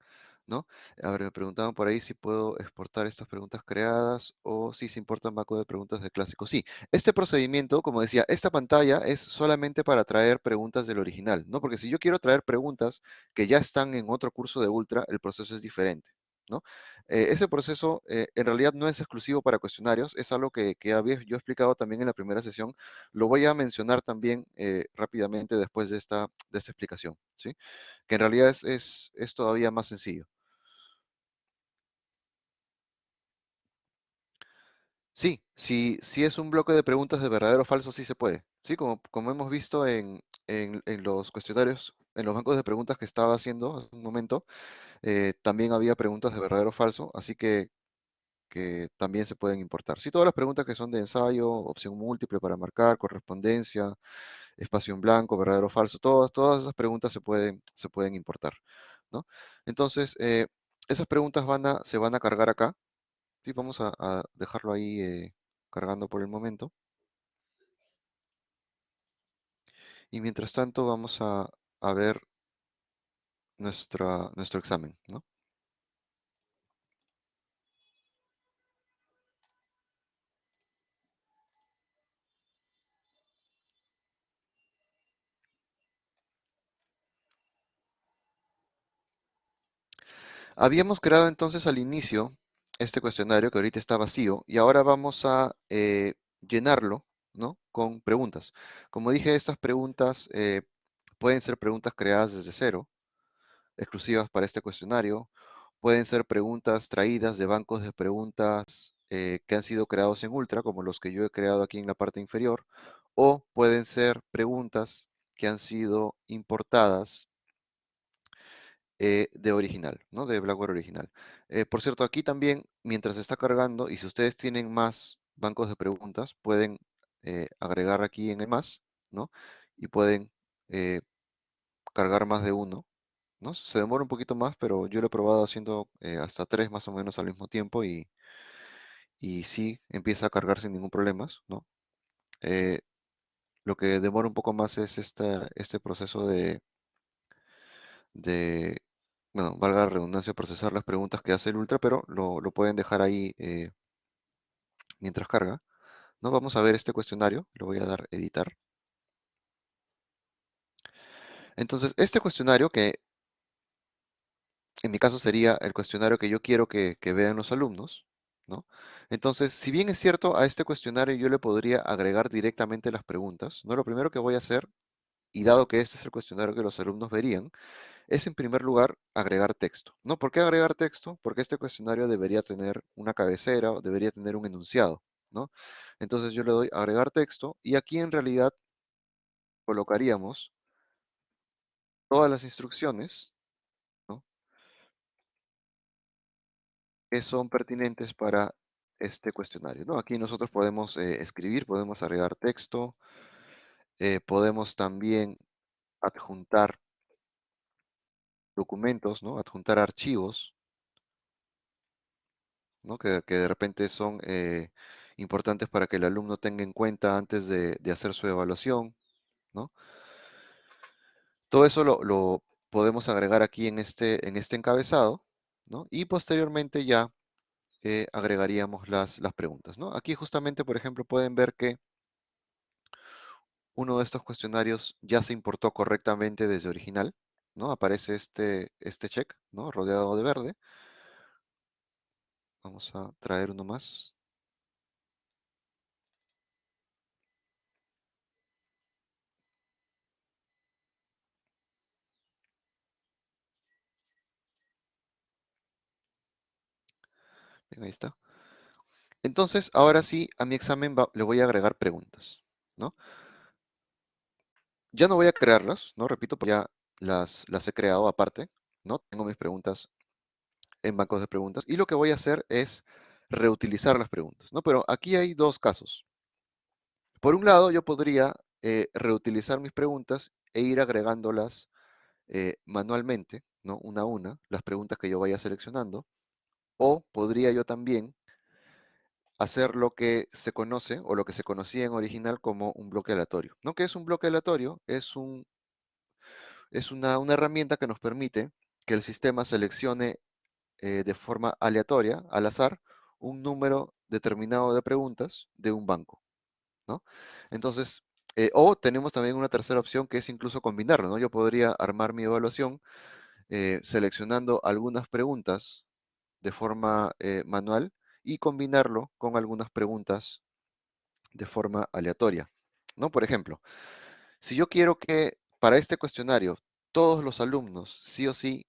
¿no? A ver, me preguntaban por ahí si puedo exportar estas preguntas creadas o si se importan banco de preguntas de clásico. Sí, este procedimiento, como decía, esta pantalla es solamente para traer preguntas del original, ¿no? Porque si yo quiero traer preguntas que ya están en otro curso de Ultra, el proceso es diferente, ¿no? Eh, ese proceso eh, en realidad no es exclusivo para cuestionarios, es algo que, que había yo explicado también en la primera sesión. Lo voy a mencionar también eh, rápidamente después de esta, de esta explicación, ¿sí? Que en realidad es, es todavía más sencillo. Sí, si, si es un bloque de preguntas de verdadero o falso, sí se puede. Sí, como, hemos visto en, en, en los cuestionarios, en los bancos de preguntas que estaba haciendo hace un momento, eh, también había preguntas de verdadero o falso, así que, que también se pueden importar. Sí, todas las preguntas que son de ensayo, opción múltiple para marcar, correspondencia, espacio en blanco, verdadero o falso, todas, todas esas preguntas se pueden, se pueden importar, ¿no? Entonces, eh, esas preguntas van a, se van a cargar acá. Sí, vamos a, dejarlo ahí eh, cargando por el momento. Y mientras tanto vamos a, ver nuestro examen, ¿no? Habíamos creado entonces al inicio este cuestionario que ahorita está vacío y ahora vamos a eh, llenarlo, ¿no? Con preguntas. Como dije, estas preguntas eh, pueden ser preguntas creadas desde cero, exclusivas para este cuestionario. Pueden ser preguntas traídas de bancos de preguntas eh, que han sido creados en Ultra, como los que yo he creado aquí en la parte inferior, o pueden ser preguntas que han sido importadas eh, de original, ¿no? De Blackware original. Eh, por cierto, aquí también, mientras está cargando, y si ustedes tienen más bancos de preguntas, pueden eh, agregar aquí en el más, ¿no? Y pueden cargar más de uno, ¿no? Se demora un poquito más, pero yo lo he probado haciendo hasta tres más o menos al mismo tiempo y, y sí empieza a cargar sin ningún problema, ¿no? Lo que demora un poco más es esta, este proceso de, de, bueno, valga la redundancia, procesar las preguntas que hace el Ultra, pero lo, lo pueden dejar ahí eh, mientras carga. ¿no? Vamos a ver este cuestionario, lo voy a dar editar. Entonces, este cuestionario que en mi caso sería el cuestionario que yo quiero que, que vean los alumnos, ¿no? Entonces, si bien es cierto, a este cuestionario yo le podría agregar directamente las preguntas, ¿no? Lo primero que voy a hacer, y dado que este es el cuestionario que los alumnos verían, es en primer lugar agregar texto, ¿no? ¿Por qué agregar texto? Porque este cuestionario debería tener una cabecera o debería tener un enunciado, ¿no? Entonces yo le doy agregar texto y aquí en realidad colocaríamos todas las instrucciones que son pertinentes para este cuestionario. ¿no? Aquí nosotros podemos eh, escribir, podemos agregar texto, eh, podemos también adjuntar documentos, ¿no? adjuntar archivos, ¿no? que, que de repente son eh, importantes para que el alumno tenga en cuenta antes de, hacer su evaluación. Todo eso lo, podemos agregar aquí en este, en este encabezado, ¿no? Y posteriormente ya eh, agregaríamos las, las preguntas, ¿no? Aquí justamente, por ejemplo, pueden ver que uno de estos cuestionarios ya se importó correctamente desde original, ¿no? Aparece este, este check, ¿no? Rodeado de verde. Vamos a traer uno más. Ahí está. Entonces, ahora sí, a mi examen le voy a agregar preguntas, ¿no? Ya no voy a crearlas, ¿no? Repito, porque ya las, las he creado aparte, ¿no? Tengo mis preguntas en bancos de preguntas y lo que voy a hacer es reutilizar las preguntas, ¿no? Pero aquí hay dos casos. Por un lado, yo podría eh, reutilizar mis preguntas e ir agregándolas eh, manualmente, ¿no? Una a una, las preguntas que yo vaya seleccionando. O podría yo también hacer lo que se conoce o lo que se conocía en original como un bloque aleatorio. ¿No? ¿Qué es un bloque aleatorio? Es, un, es una, una herramienta que nos permite que el sistema seleccione eh, de forma aleatoria, al azar, un número determinado de preguntas de un banco. ¿no? Entonces, eh, o tenemos también una tercera opción que es incluso combinarlo. ¿no? Yo podría armar mi evaluación eh, seleccionando algunas preguntas de forma manual y combinarlo con algunas preguntas de forma aleatoria. ¿no? Por ejemplo, si yo quiero que para este cuestionario todos los alumnos sí o sí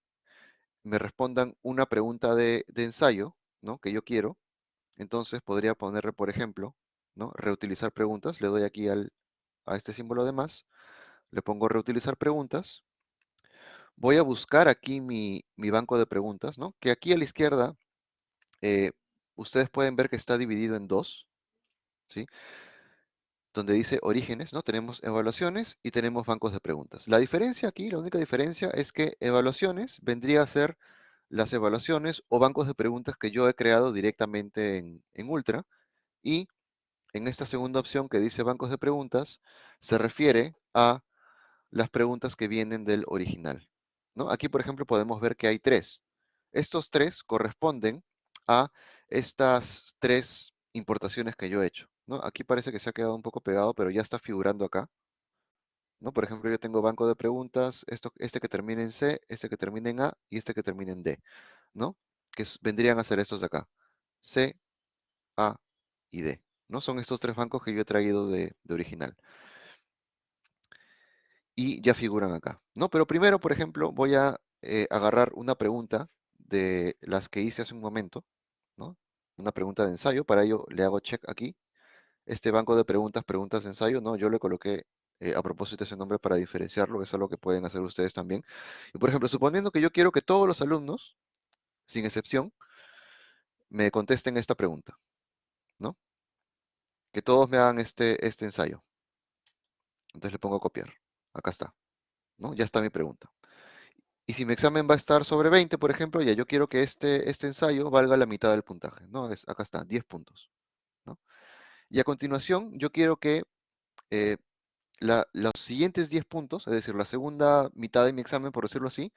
me respondan una pregunta de, ensayo, ¿no? Que yo quiero, entonces podría ponerle, por ejemplo, ¿no? Reutilizar preguntas, le doy aquí al, a este símbolo de más, le pongo reutilizar preguntas, voy a buscar aquí mi, mi banco de preguntas, ¿no? Que aquí a la izquierda, eh, ustedes pueden ver que está dividido en dos, ¿sí? Donde dice orígenes, ¿no? Tenemos evaluaciones y tenemos bancos de preguntas. La diferencia aquí, la única diferencia es que evaluaciones vendría a ser las evaluaciones o bancos de preguntas que yo he creado directamente en, en Ultra y en esta segunda opción que dice bancos de preguntas se refiere a las preguntas que vienen del original. ¿no? Aquí, por ejemplo, podemos ver que hay tres. Estos tres corresponden a estas tres importaciones que yo he hecho. Aquí parece que se ha quedado un poco pegado, pero ya está figurando acá. ¿no? Por ejemplo, yo tengo banco de preguntas, esto, este que termina en C, este que termina en A y este que termina en D. ¿no? Que vendrían a ser estos de acá. C, A y D. ¿no? Son estos tres bancos que yo he traído de, de original. Y ya figuran acá. ¿no? Pero primero, por ejemplo, voy a eh, agarrar una pregunta de las que hice hace un momento. ¿no? Una pregunta de ensayo. Para ello le hago check aquí. Este banco de preguntas, preguntas ensayo, ¿no? Yo le coloqué eh, a propósito ese nombre para diferenciarlo. Es algo que pueden hacer ustedes también. Y por ejemplo, suponiendo que yo quiero que todos los alumnos, sin excepción, me contesten esta pregunta. ¿no? Que todos me hagan este, este ensayo. Entonces le pongo a copiar. Acá está. ¿no? Ya está mi pregunta. Y si mi examen va a estar sobre 20, por ejemplo, ya yo quiero que este, este ensayo valga la mitad del puntaje, ¿no? Acá está, 10 puntos, ¿no? Y a continuación, yo quiero que eh, los siguientes 10 puntos, es decir, la segunda mitad de mi examen, por decirlo así,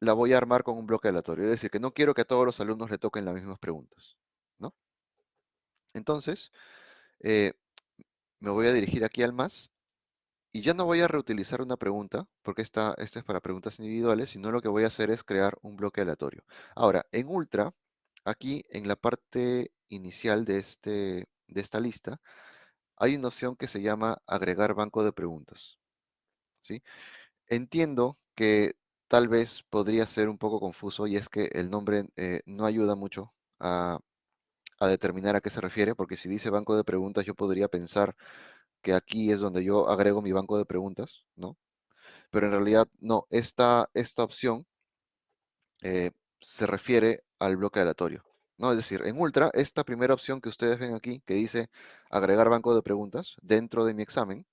la voy a armar con un bloque aleatorio. Es decir, que no quiero que a todos los alumnos le toquen las mismas preguntas, ¿no? Entonces, eh, me voy a dirigir aquí al más y ya no voy a reutilizar una pregunta, porque esta, esta es para preguntas individuales, sino lo que voy a hacer es crear un bloque aleatorio. Ahora, en Ultra, aquí en la parte inicial de, este, de esta lista, hay una opción que se llama agregar banco de preguntas. ¿sí? Entiendo que tal vez podría ser un poco confuso y es que el nombre eh, no ayuda mucho a, determinar a qué se refiere, porque si dice banco de preguntas yo podría pensar que aquí es donde yo agrego mi banco de preguntas, ¿no? Pero en realidad no, esta, esta opción eh, se refiere al bloque aleatorio, ¿no? Es decir, en Ultra, esta primera opción que ustedes ven aquí, que dice agregar banco de preguntas dentro de mi examen,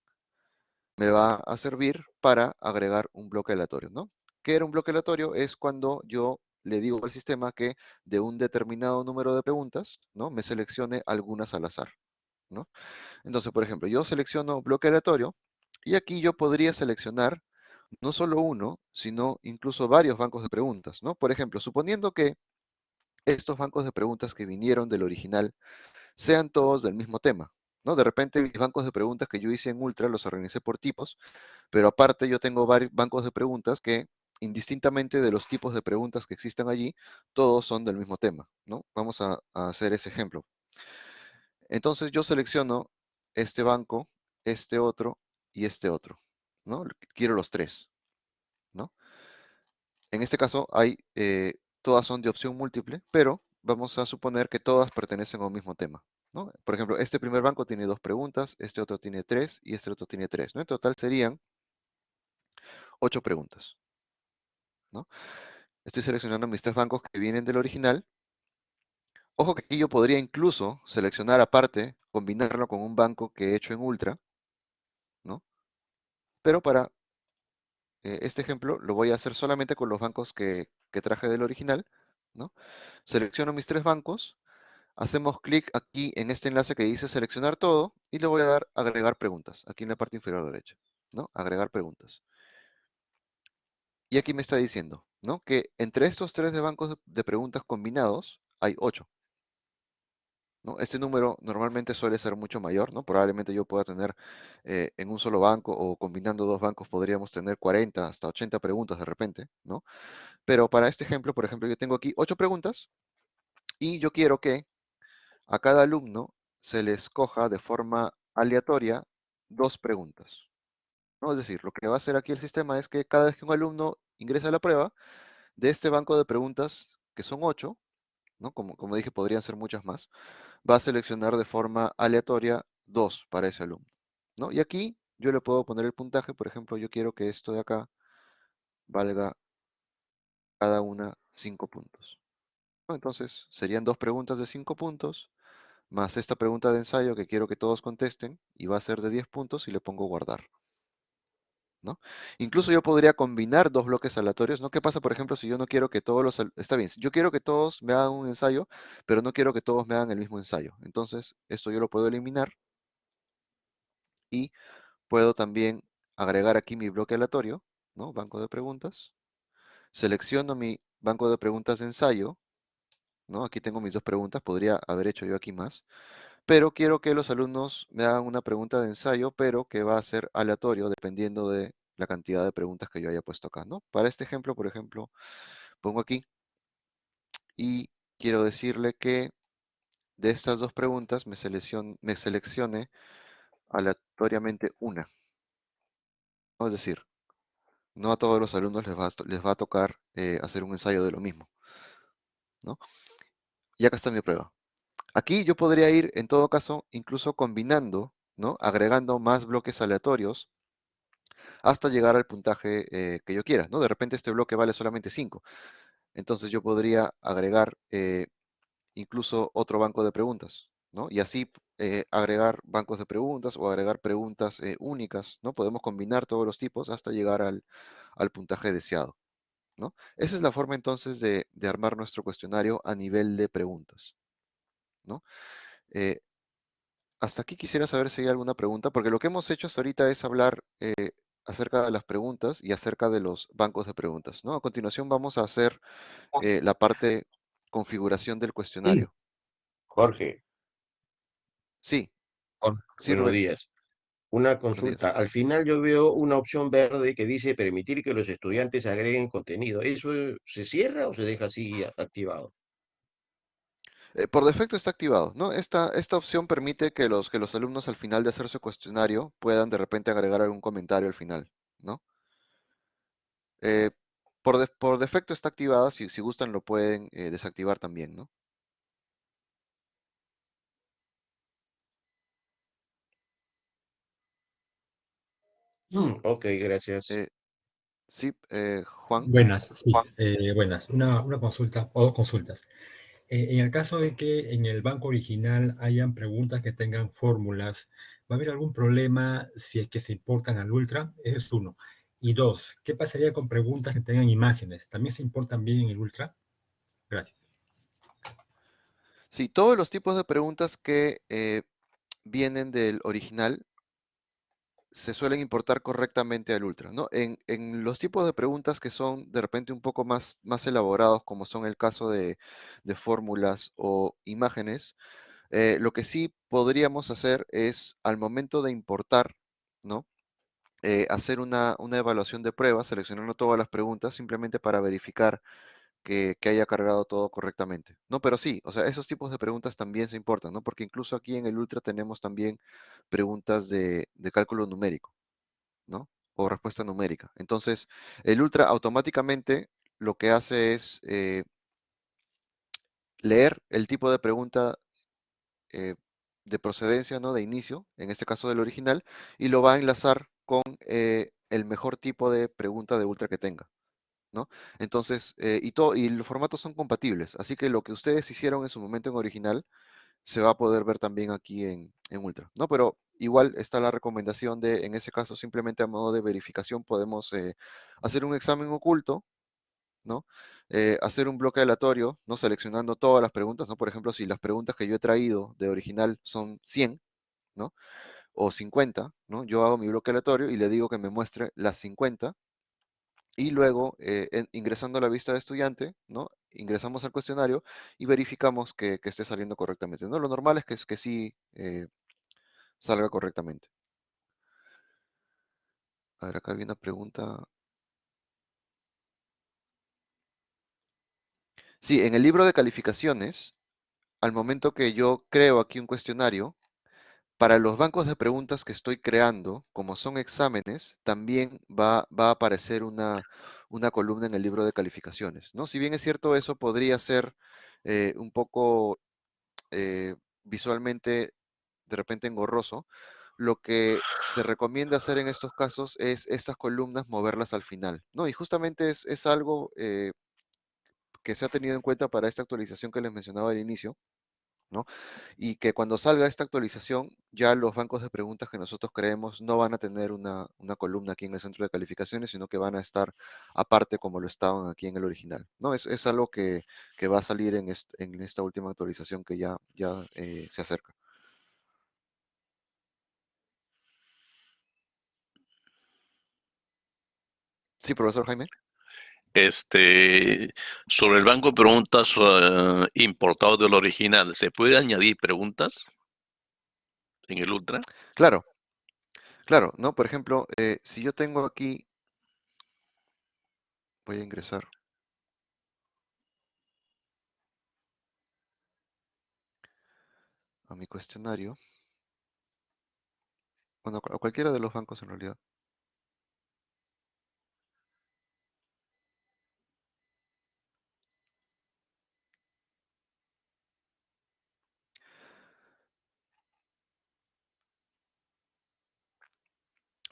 me va a servir para agregar un bloque aleatorio, ¿no? ¿Qué era un bloque aleatorio? Es cuando yo le digo al sistema que de un determinado número de preguntas, ¿no? Me seleccione algunas al azar, ¿no? Entonces, por ejemplo, yo selecciono bloque aleatorio y aquí yo podría seleccionar no solo uno, sino incluso varios bancos de preguntas, ¿no? Por ejemplo, suponiendo que estos bancos de preguntas que vinieron del original sean todos del mismo tema, ¿no? De repente mis bancos de preguntas que yo hice en Ultra los organicé por tipos, pero aparte yo tengo varios bancos de preguntas que indistintamente de los tipos de preguntas que existen allí, todos son del mismo tema, ¿no? Vamos a, a hacer ese ejemplo. Entonces yo selecciono este banco, este otro y este otro, ¿no? Quiero los tres, ¿no? En este caso hay, eh, todas son de opción múltiple, pero vamos a suponer que todas pertenecen a un mismo tema. Por ejemplo, este primer banco tiene dos preguntas, este otro tiene tres y este otro tiene tres, ¿no? En total serían ocho preguntas, ¿no? Estoy seleccionando mis tres bancos que vienen del original. Ojo que aquí yo podría incluso seleccionar aparte, combinarlo con un banco que he hecho en Ultra, ¿no? Pero para eh, este ejemplo lo voy a hacer solamente con los bancos que, que traje del original, ¿no? Selecciono mis tres bancos, hacemos clic aquí en este enlace que dice seleccionar todo y le voy a dar agregar preguntas, aquí en la parte inferior derecha, ¿no? Agregar preguntas. Y aquí me está diciendo, ¿no? Que entre estos tres de bancos de, de preguntas combinados hay ocho. ¿No? Este número normalmente suele ser mucho mayor, ¿no? Probablemente yo pueda tener eh, en un solo banco o combinando dos bancos podríamos tener 40 hasta 80 preguntas de repente. Pero para este ejemplo, por ejemplo, yo tengo aquí ocho preguntas y yo quiero que a cada alumno se le escoja de forma aleatoria dos preguntas. ¿no? Es decir, lo que va a hacer aquí el sistema es que cada vez que un alumno ingresa a la prueba, de este banco de preguntas, que son ocho, ¿no? como, como dije, podrían ser muchas más, va a seleccionar de forma aleatoria dos para ese alumno. ¿no? Y aquí yo le puedo poner el puntaje, por ejemplo, yo quiero que esto de acá valga cada una cinco puntos. Entonces, serían dos preguntas de cinco puntos, más esta pregunta de ensayo que quiero que todos contesten, y va a ser de 10 puntos y le pongo guardar. Incluso yo podría combinar dos bloques aleatorios, ¿no? ¿Qué pasa, por ejemplo, si yo no quiero que todos los... Está bien, yo quiero que todos me hagan un ensayo, pero no quiero que todos me hagan el mismo ensayo. Entonces, esto yo lo puedo eliminar y puedo también agregar aquí mi bloque aleatorio, ¿no? Banco de preguntas. Selecciono mi banco de preguntas de ensayo, ¿no? Aquí tengo mis dos preguntas, podría haber hecho yo aquí más pero quiero que los alumnos me hagan una pregunta de ensayo, pero que va a ser aleatorio dependiendo de la cantidad de preguntas que yo haya puesto acá, ¿no? Para este ejemplo, por ejemplo, pongo aquí y quiero decirle que de estas dos preguntas me, seleccione, me seleccione aleatoriamente una. Es decir, no a todos los alumnos les va a, les va a tocar eh, hacer un ensayo de lo mismo, ¿no? Y acá está mi prueba. Aquí yo podría ir, en todo caso, incluso combinando, ¿no? Agregando más bloques aleatorios hasta llegar al puntaje eh, que yo quiera, ¿no? De repente este bloque vale solamente 5. Entonces yo podría agregar eh, incluso otro banco de preguntas, ¿no? Y así eh, agregar bancos de preguntas o agregar preguntas únicas, ¿no? Podemos combinar todos los tipos hasta llegar al, puntaje deseado, ¿no? Esa es la forma entonces de armar nuestro cuestionario a nivel de preguntas, ¿no? Eh, hasta aquí quisiera saber si hay alguna pregunta, porque lo que hemos hecho hasta ahorita es hablar eh, acerca de las preguntas y acerca de los bancos de preguntas, ¿no? A continuación vamos a hacer eh, la parte configuración del cuestionario. Jorge, Sí, Jorge, Sí, buenos Rubén. días. Una consulta. Al final yo veo una opción verde que dice permitir que los estudiantes agreguen contenido. ¿Eso se cierra o se deja así activado? Eh, por defecto está activado, ¿no? Esta, esta opción permite que los, que los alumnos al final de hacer su cuestionario puedan de repente agregar algún comentario al final, ¿no? Eh, por, de- por defecto está activada, si, si gustan lo pueden eh, desactivar también, ¿no? Mm, ok, gracias. Eh, sí, eh, Juan. Buenas, sí, Juan. eh, buenas. Una, una consulta o dos consultas. Eh, en el caso de que en el banco original hayan preguntas que tengan fórmulas, ¿va a haber algún problema si es que se importan al Ultra? Ese es uno. Y dos, ¿qué pasaría con preguntas que tengan imágenes? ¿También se importan bien en el Ultra? Gracias. Sí, todos los tipos de preguntas que eh, vienen del original se suelen importar correctamente al Ultra, ¿no? En, los tipos de preguntas que son de repente un poco más, más elaborados, como son el caso de, fórmulas o imágenes, eh, lo que sí podríamos hacer es al momento de importar, ¿no? Eh, hacer una, una evaluación de prueba, seleccionando todas las preguntas, simplemente para verificar que, haya cargado todo correctamente. No, pero sí, o sea, esos tipos de preguntas también se importan, ¿no? Porque incluso aquí en el Ultra tenemos también preguntas de, de cálculo numérico, ¿no? O respuesta numérica. Entonces, el Ultra automáticamente lo que hace es eh, leer el tipo de pregunta eh, de procedencia, ¿no? De inicio, en este caso del original, y lo va a enlazar con eh, el mejor tipo de pregunta de Ultra que tenga. ¿No? Entonces, eh, y, todo, y los formatos son compatibles, así que lo que ustedes hicieron en su momento en original se va a poder ver también aquí en, en Ultra, ¿no? Pero igual está la recomendación de, en ese caso, simplemente a modo de verificación podemos eh, hacer un examen oculto, ¿no? Eh, hacer un bloque aleatorio, ¿no? Seleccionando todas las preguntas, ¿no? Por ejemplo, si las preguntas que yo he traído de original son 100, ¿no? O 50, ¿no? Yo hago mi bloque aleatorio y le digo que me muestre las 50 y luego eh, ingresando a la vista de estudiante, ¿no? Ingresamos al cuestionario y verificamos que, que esté saliendo correctamente, ¿no? Lo normal es que, que sí eh, salga correctamente. A ver, acá había una pregunta. Sí, en el libro de calificaciones, al momento que yo creo aquí un cuestionario, para los bancos de preguntas que estoy creando, como son exámenes, también va, a aparecer una, columna en el libro de calificaciones, ¿no? Si bien es cierto, eso podría ser eh, un poco eh, visualmente de repente engorroso, lo que se recomienda hacer en estos casos es estas columnas moverlas al final, ¿no? Y justamente es, es algo eh, que se ha tenido en cuenta para esta actualización que les mencionaba al inicio, Y que cuando salga esta actualización, ya los bancos de preguntas que nosotros creemos no van a tener una, columna aquí en el centro de calificaciones, sino que van a estar aparte como lo estaban aquí en el original, ¿no? Es, algo que, va a salir en, est- en esta última actualización que ya, ya eh, se acerca. Sí, profesor Jaime. Este, sobre el banco de preguntas eh, importado del original, ¿se puede añadir preguntas en el Ultra? Claro, claro, ¿no? Por ejemplo, eh, si yo tengo aquí, voy a ingresar. a mi cuestionario. Bueno, a cualquiera de los bancos en realidad.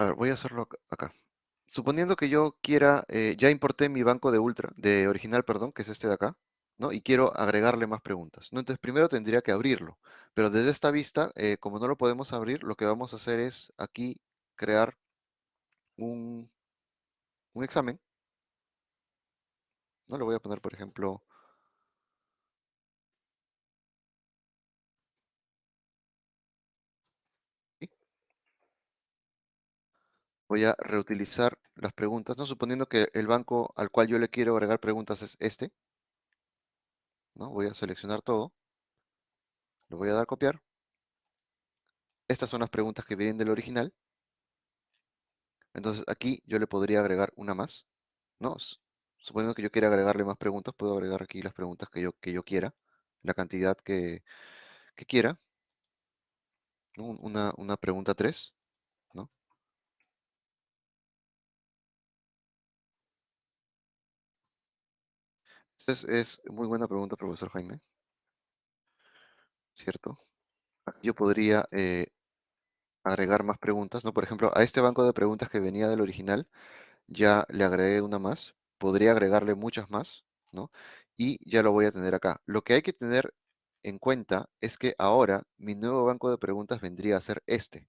A ver, voy a hacerlo ac- acá. Suponiendo que yo quiera, eh, ya importé mi banco de ultra, de original, perdón, que es este de acá, ¿no? Y quiero agregarle más preguntas, ¿no? Entonces primero tendría que abrirlo, pero desde esta vista, eh, como no lo podemos abrir, lo que vamos a hacer es aquí crear un, un examen, ¿no? Le voy a poner, por ejemplo, voy a reutilizar las preguntas, ¿no? Suponiendo que el banco al cual yo le quiero agregar preguntas es este, ¿no? Voy a seleccionar todo, lo voy a dar a copiar. Estas son las preguntas que vienen del original. Entonces aquí yo le podría agregar una más, ¿no? Suponiendo que yo quiera agregarle más preguntas, puedo agregar aquí las preguntas que yo, que yo quiera, la cantidad que, que quiera. Una, una pregunta 3, Es, es muy buena pregunta, profesor Jaime. ¿Cierto? Yo podría eh, agregar más preguntas, ¿no? Por ejemplo, a este banco de preguntas que venía del original, ya le agregué una más. Podría agregarle muchas más, ¿no? Y ya lo voy a tener acá. Lo que hay que tener en cuenta es que ahora mi nuevo banco de preguntas vendría a ser este,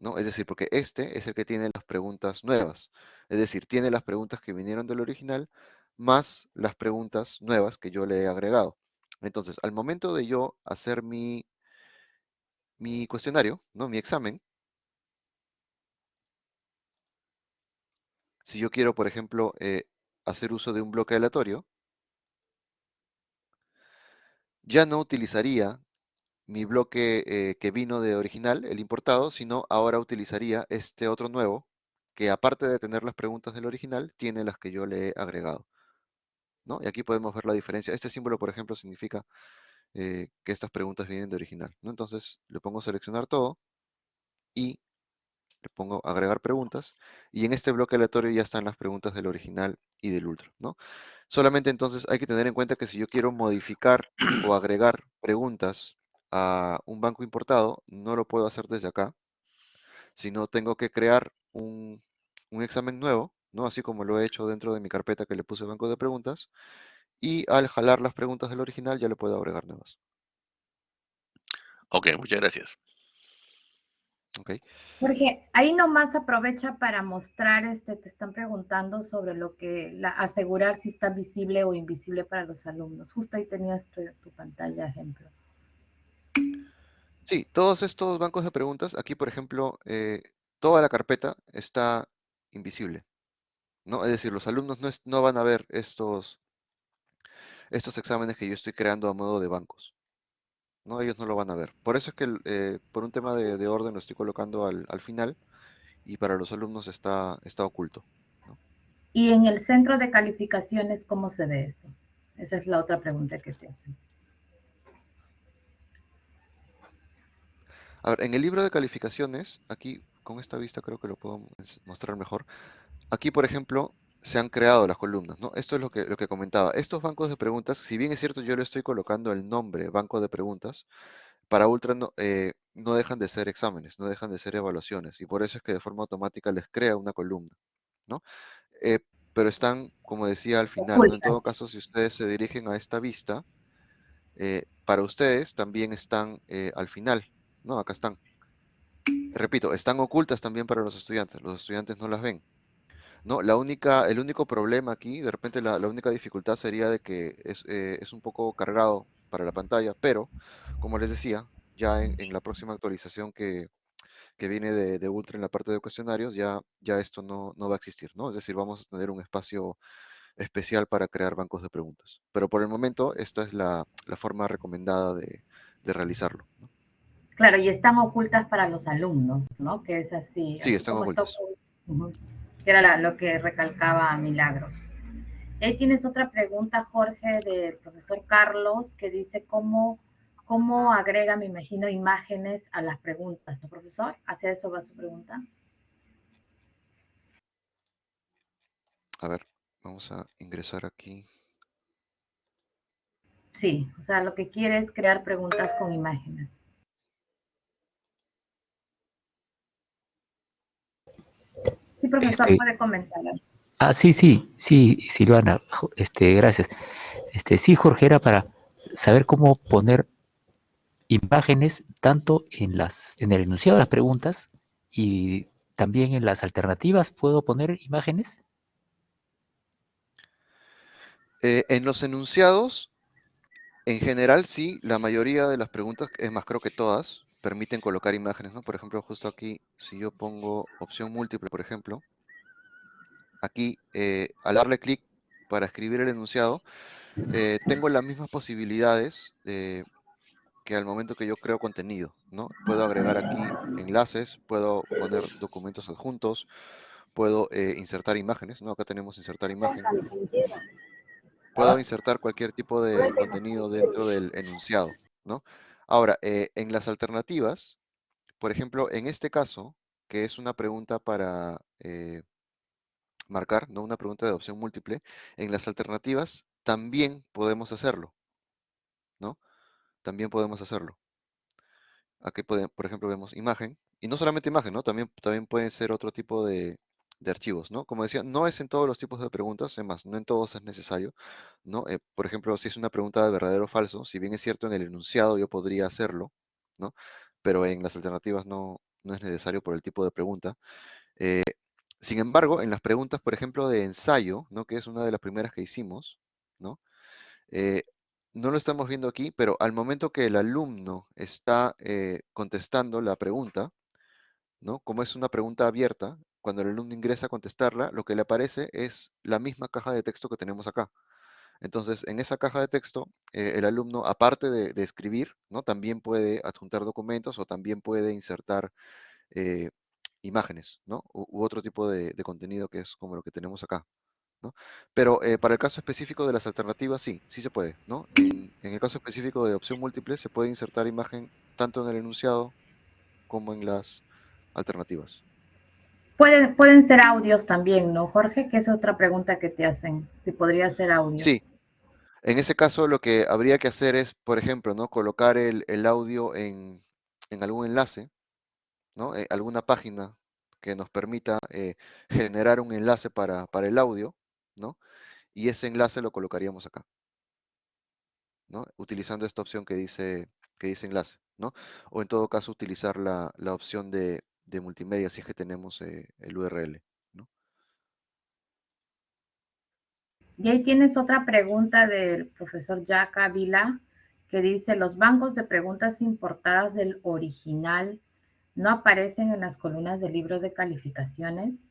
¿no? Es decir, porque este es el que tiene las preguntas nuevas. Es decir, tiene las preguntas que vinieron del original más las preguntas nuevas que yo le he agregado. Entonces, al momento de yo hacer mi, mi cuestionario, ¿no? Mi examen, si yo quiero, por ejemplo, eh, hacer uso de un bloque aleatorio, ya no utilizaría mi bloque eh, que vino de original, el importado, sino ahora utilizaría este otro nuevo, que aparte de tener las preguntas del original, tiene las que yo le he agregado. Y aquí podemos ver la diferencia. Este símbolo, por ejemplo, significa eh, que estas preguntas vienen de original. Entonces le pongo seleccionar todo y le pongo agregar preguntas. Y en este bloque aleatorio ya están las preguntas del original y del ultra. ¿no? Solamente entonces hay que tener en cuenta que si yo quiero modificar o agregar preguntas a un banco importado, no lo puedo hacer desde acá, sino tengo que crear un, un examen nuevo, ¿no? Así como lo he hecho dentro de mi carpeta que le puse banco de preguntas, y al jalar las preguntas del original ya le puedo agregar nuevas. Ok, muchas gracias. ¿ok? Jorge, ahí nomás aprovecha para mostrar, este, te están preguntando sobre lo que, la, asegurar si está visible o invisible para los alumnos. Justo ahí tenías tu, tu pantalla ejemplo. Sí, todos estos bancos de preguntas, aquí por ejemplo, eh, toda la carpeta está invisible, ¿no? Es decir, los alumnos no, es- no van a ver estos, estos exámenes que yo estoy creando a modo de bancos, ¿no? Ellos no lo van a ver. Por eso es que eh, por un tema de, de orden lo estoy colocando al, al final y para los alumnos está, está oculto. Y en el centro de calificaciones, ¿cómo se ve eso? Esa es la otra pregunta que te hacen. A ver, en el libro de calificaciones, aquí con esta vista creo que lo puedo mostrar mejor. Aquí, por ejemplo, se han creado las columnas, ¿no? Esto es lo que, lo que comentaba. Estos bancos de preguntas, si bien es cierto, yo le estoy colocando el nombre banco de preguntas, para Ultra no, eh, no dejan de ser exámenes, no dejan de ser evaluaciones, y por eso es que de forma automática les crea una columna, ¿no? Eh, pero están, como decía al final, ¿no? En todo caso, si ustedes se dirigen a esta vista, eh, para ustedes también están al final, ¿no? Acá están. Repito, están ocultas también para los estudiantes, los estudiantes no las ven. No, la única, el único problema aquí, de repente la, la única dificultad sería de que es, eh, es un poco cargado para la pantalla, pero, como les decía, ya en, en la próxima actualización que, que viene de, de Ultra en la parte de cuestionarios, ya, ya esto no, no va a existir, ¿no? Es decir, vamos a tener un espacio especial para crear bancos de preguntas. Pero por el momento, esta es la, la forma recomendada de, de realizarlo. ¿no? Claro, y están ocultas para los alumnos, ¿no? Que es así. Sí, así están está ocultas. oculto. Que era la- lo que recalcaba Milagros. Y ahí tienes otra pregunta, Jorge, del profesor Carlos, que dice cómo, cómo agrega, me imagino, imágenes a las preguntas, ¿no, profesor? ¿Hacia eso va su pregunta? A ver, vamos a ingresar aquí. Sí, o sea, lo que quiere es crear preguntas con imágenes. Profesor, Este- puede comentar. Ah, sí, sí, sí, Silvana, este, gracias. Este, sí, Jorge, era para saber cómo poner imágenes tanto en las, en el enunciado de las preguntas y también en las alternativas. ¿Puedo poner imágenes? Eh, en los enunciados, en general sí, la mayoría de las preguntas, es más, creo que todas, permiten colocar imágenes, ¿no? Por ejemplo, justo aquí, si yo pongo opción múltiple, por ejemplo, aquí, eh, al darle clic para escribir el enunciado, eh, tengo las mismas posibilidades eh, que al momento que yo creo contenido, ¿no? Puedo agregar aquí enlaces, puedo poner documentos adjuntos, puedo insertar imágenes, ¿no? Acá tenemos insertar imagen. Puedo insertar cualquier tipo de contenido dentro del enunciado, ¿no? Ahora, eh, en las alternativas, por ejemplo, en este caso, que es una pregunta para eh, marcar, no una pregunta de opción múltiple, en las alternativas también podemos hacerlo, ¿no? También podemos hacerlo. Aquí, por ejemplo, vemos imagen, y no solamente imagen, ¿no? También, también pueden ser otro tipo de, de archivos, ¿no? Como decía, no es en todos los tipos de preguntas, es más, no en todos es necesario, ¿no? Eh, por ejemplo, si es una pregunta de verdadero o falso, si bien es cierto en el enunciado yo podría hacerlo, ¿no? Pero en las alternativas no, no es necesario por el tipo de pregunta. Eh, sin embargo, en las preguntas, por ejemplo, de ensayo, ¿no? Que es una de las primeras que hicimos, ¿no? Eh, no lo estamos viendo aquí, pero al momento que el alumno está contestando la pregunta, ¿no? Como es una pregunta abierta, cuando el alumno ingresa a contestarla, lo que le aparece es la misma caja de texto que tenemos acá. Entonces, en esa caja de texto, eh, el alumno, aparte de, escribir, ¿no? También puede adjuntar documentos o también puede insertar eh, imágenes. U, otro tipo de, contenido que es como lo que tenemos acá. Pero eh, para el caso específico de las alternativas, sí, sí se puede, en el caso específico de opción múltiple, se puede insertar imagen tanto en el enunciado como en las alternativas. Pueden, pueden ser audios también, ¿no, Jorge? Que es otra pregunta que te hacen, si podría ser audio. Sí. En ese caso, lo que habría que hacer es, por ejemplo, ¿no? Colocar el, el audio en, en algún enlace, ¿no? Eh, alguna página que nos permita eh, generar un enlace para, para el audio, ¿no? Y ese enlace lo colocaríamos acá. ¿no? Utilizando esta opción que dice, que dice enlace, ¿no? O en todo caso utilizar la, la opción de, de multimedia si es que tenemos eh, el URL, ¿no? Y ahí tienes otra pregunta del profesor Jack Ávila que dice, los bancos de preguntas importadas del original no aparecen en las columnas del libro de calificaciones.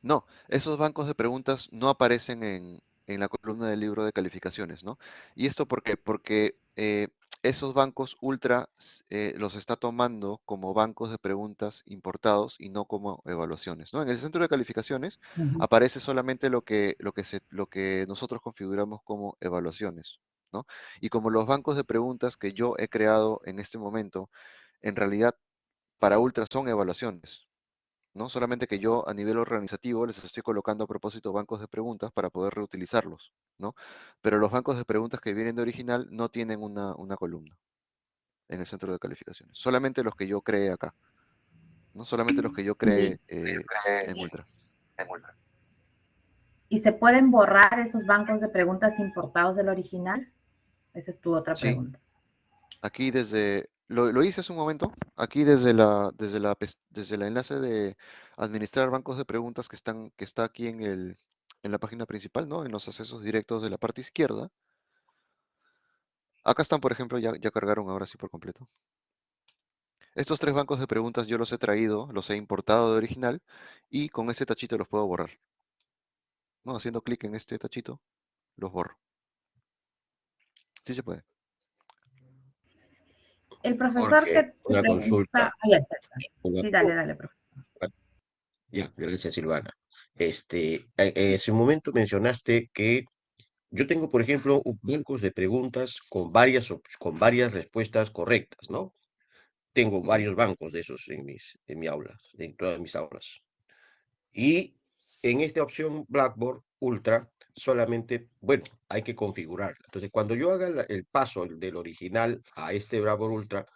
No, esos bancos de preguntas no aparecen en, en la columna del libro de calificaciones, ¿no? ¿Y esto por qué? Porque eh, esos bancos ultra eh, los está tomando como bancos de preguntas importados y no como evaluaciones, ¿no? En el centro de calificaciones Uh -huh. aparece solamente lo que, lo, que se, lo que nosotros configuramos como evaluaciones, ¿no? Y como los bancos de preguntas que yo he creado en este momento, en realidad para ultra son evaluaciones, ¿no? Solamente que yo a nivel organizativo les estoy colocando a propósito bancos de preguntas para poder reutilizarlos, ¿no? Pero los bancos de preguntas que vienen de original no tienen una, una columna en el centro de calificaciones. Solamente los que yo creé acá, ¿no? Solamente los que yo creé eh, en Ultra. ¿Y se pueden borrar esos bancos de preguntas importados del original? Esa es tu otra Sí. pregunta. Aquí desde, lo, hice hace un momento, aquí desde la, desde la, desde el enlace de administrar bancos de preguntas que están, que está aquí en el, en la página principal, ¿no? En los accesos directos de la parte izquierda. Acá están, por ejemplo, ya, ya cargaron ahora sí por completo. Estos tres bancos de preguntas yo los he traído, los he importado de original y con este tachito los puedo borrar. ¿No? Haciendo clic en este tachito, los borro. Sí se puede. El profesor que te una pregunta- consulta. Ah, ya está. Una- Sí, dale, dale, profesor. Ya, gracias Silvana. Este, eh, en ese momento mencionaste que yo tengo, por ejemplo, un- bancos de preguntas con varias, con varias respuestas correctas, ¿no? Tengo varios bancos de esos en mis, en mi aula, en todas mis aulas. Y en esta opción Blackboard Ultra, solamente, bueno, hay que configurar. Entonces, cuando yo haga la- el paso del original a este Blackboard Ultra,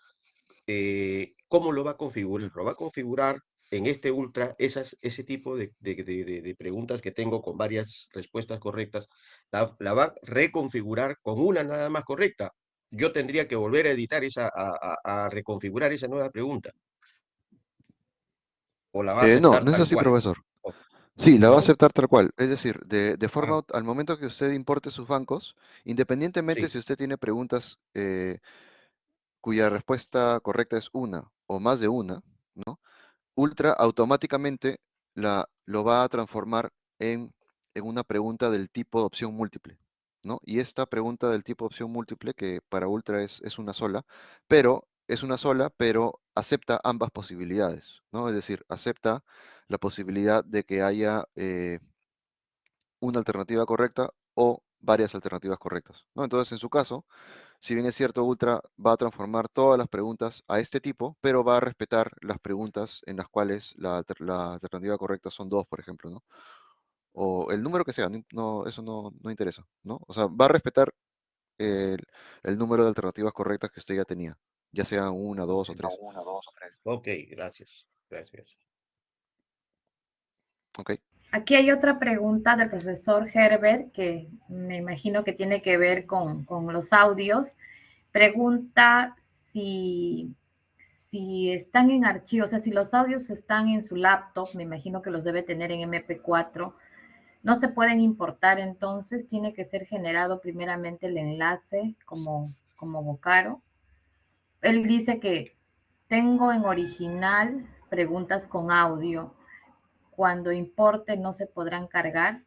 eh, ¿cómo lo va a configurar? Lo va a configurar en este Ultra esas, ese tipo de, de- de- de- de preguntas que tengo con varias respuestas correctas, la, la va a reconfigurar con una nada más correcta. Yo tendría que volver a editar esa, a, a- a reconfigurar esa nueva pregunta. O la va a Eh, no, no es así, cual. profesor. Sí, la va a aceptar tal cual. Es decir, de, de forma, Ah. al momento que usted importe sus bancos, independientemente Sí. si usted tiene preguntas eh, cuya respuesta correcta es una o más de una, ¿no? Ultra automáticamente la, lo va a transformar en, en una pregunta del tipo de opción múltiple, ¿no? Y esta pregunta del tipo de opción múltiple, que para Ultra es, es una sola, pero es una sola, pero acepta ambas posibilidades, ¿no? Es decir, acepta la posibilidad de que haya eh, una alternativa correcta o varias alternativas correctas, ¿no? Entonces, en su caso, si bien es cierto, Ultra va a transformar todas las preguntas a este tipo, pero va a respetar las preguntas en las cuales la, alter- la alternativa correcta son dos, por ejemplo, ¿no? O el número que sea, no, eso no, no interesa, ¿no? O sea, va a respetar el, el número de alternativas correctas que usted ya tenía, ya sean una, dos o tres, Ok, gracias. Gracias. Aquí hay otra pregunta del profesor Herbert que me imagino que tiene que ver con, los audios. Pregunta si, si están en archivo, o sea, si los audios están en su laptop, me imagino que los debe tener en MP4, no se pueden importar entonces, tiene que ser generado primeramente el enlace como, como Vocaro. Él dice que tengo en original preguntas con audio, cuando importe no se podrán cargar.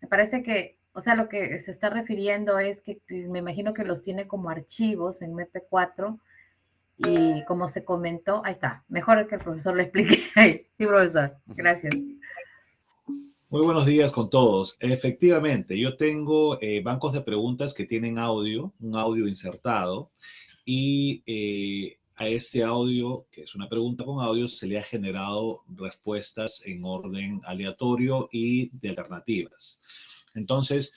Me parece que, o sea, lo que se está refiriendo es que me imagino que los tiene como archivos en MP4 y como se comentó, ahí está, mejor que el profesor lo explique. Sí, profesor, gracias. Muy buenos días con todos. Efectivamente, yo tengo eh, bancos de preguntas que tienen audio, un audio insertado, y eh, a este audio, que es una pregunta con audio, se le ha generado respuestas en orden aleatorio y de alternativas. Entonces,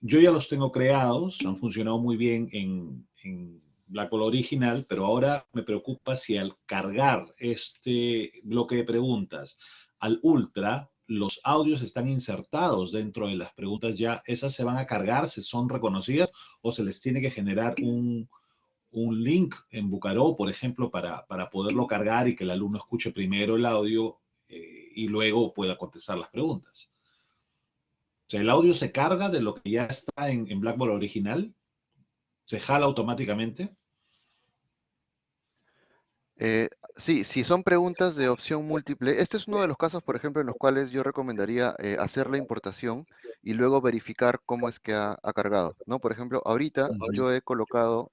yo ya los tengo creados, han funcionado muy bien en, en Blackboard original, pero ahora me preocupa si al cargar este bloque de preguntas al Ultra, los audios están insertados dentro de las preguntas ya, esas se van a cargar, se son reconocidas o se les tiene que generar un, un link en Bucaró, por ejemplo, para, para, poderlo cargar y que el alumno escuche primero el audio eh, y luego pueda contestar las preguntas. O sea, el audio se carga de lo que ya está en, en Blackboard original, se jala automáticamente. Eh, sí, si son preguntas de opción múltiple, este es uno de los casos, por ejemplo, en los cuales yo recomendaría eh, hacer la importación y luego verificar cómo es que ha, ha, cargado, ¿no? Por ejemplo, ahorita yo he colocado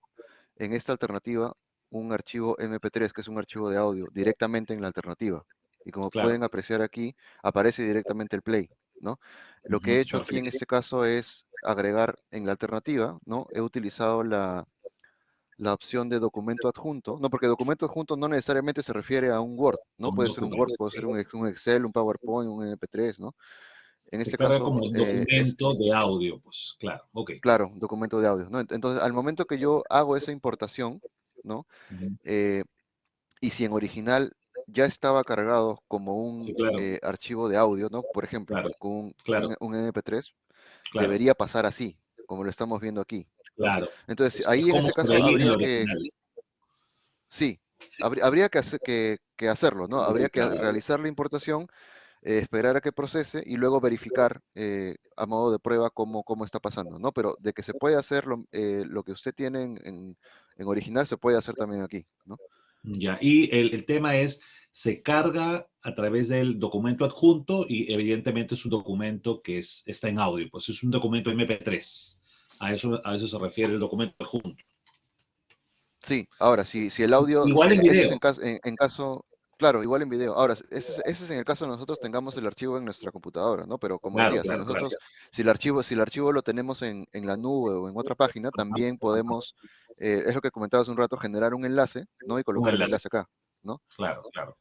en esta alternativa un archivo MP3, que es un archivo de audio, directamente en la alternativa. Y como claro. pueden apreciar aquí, aparece directamente el play, ¿no? Lo que he hecho aquí en este caso es agregar en la alternativa, ¿no? He utilizado la, la opción de documento adjunto, no, porque documento adjunto no necesariamente se refiere a un Word, ¿no? Puede ser un Word, puede ser un, un, Excel, un PowerPoint, un MP3, ¿no? En este caso... como un documento eh, es, de audio, pues, claro, ok. Claro, documento de audio, ¿no? Entonces, al momento que yo hago esa importación, ¿no? Uh -huh. eh, y si en original ya estaba cargado como un sí, claro. eh, archivo de audio, ¿no? Por ejemplo, claro. con un, claro. un, un MP3, debería pasar así, como lo estamos viendo aquí. Claro. Entonces, es, ahí en ese caso habría que... Sí, habría, habría que, hacer, que, que, hacerlo, ¿no? Habría que realizar la importación, eh, esperar a que procese y luego verificar eh, a modo de prueba cómo, cómo está pasando, ¿no? Pero de que se puede hacer lo, eh, lo que usted tiene en, original, se puede hacer también aquí, ¿no? Ya, y el, el tema es, se carga a través del documento adjunto y evidentemente es un documento que es, está en audio, pues es un documento MP3. A eso, a eso se refiere el documento adjunto. Sí, ahora, si, si el audio... Igual en video. Es en, caso, en, en, caso, claro, igual en video. Ahora, ese, ese, es en el caso de nosotros tengamos el archivo en nuestra computadora, ¿no? Pero como claro, decía, claro, si nosotros, claro. si el archivo, si el archivo lo tenemos en, en la nube o en otra página, también podemos, eh, es lo que comentaba hace un rato, generar un enlace, ¿no? Y colocar enlace. el enlace acá, ¿no? Claro, claro.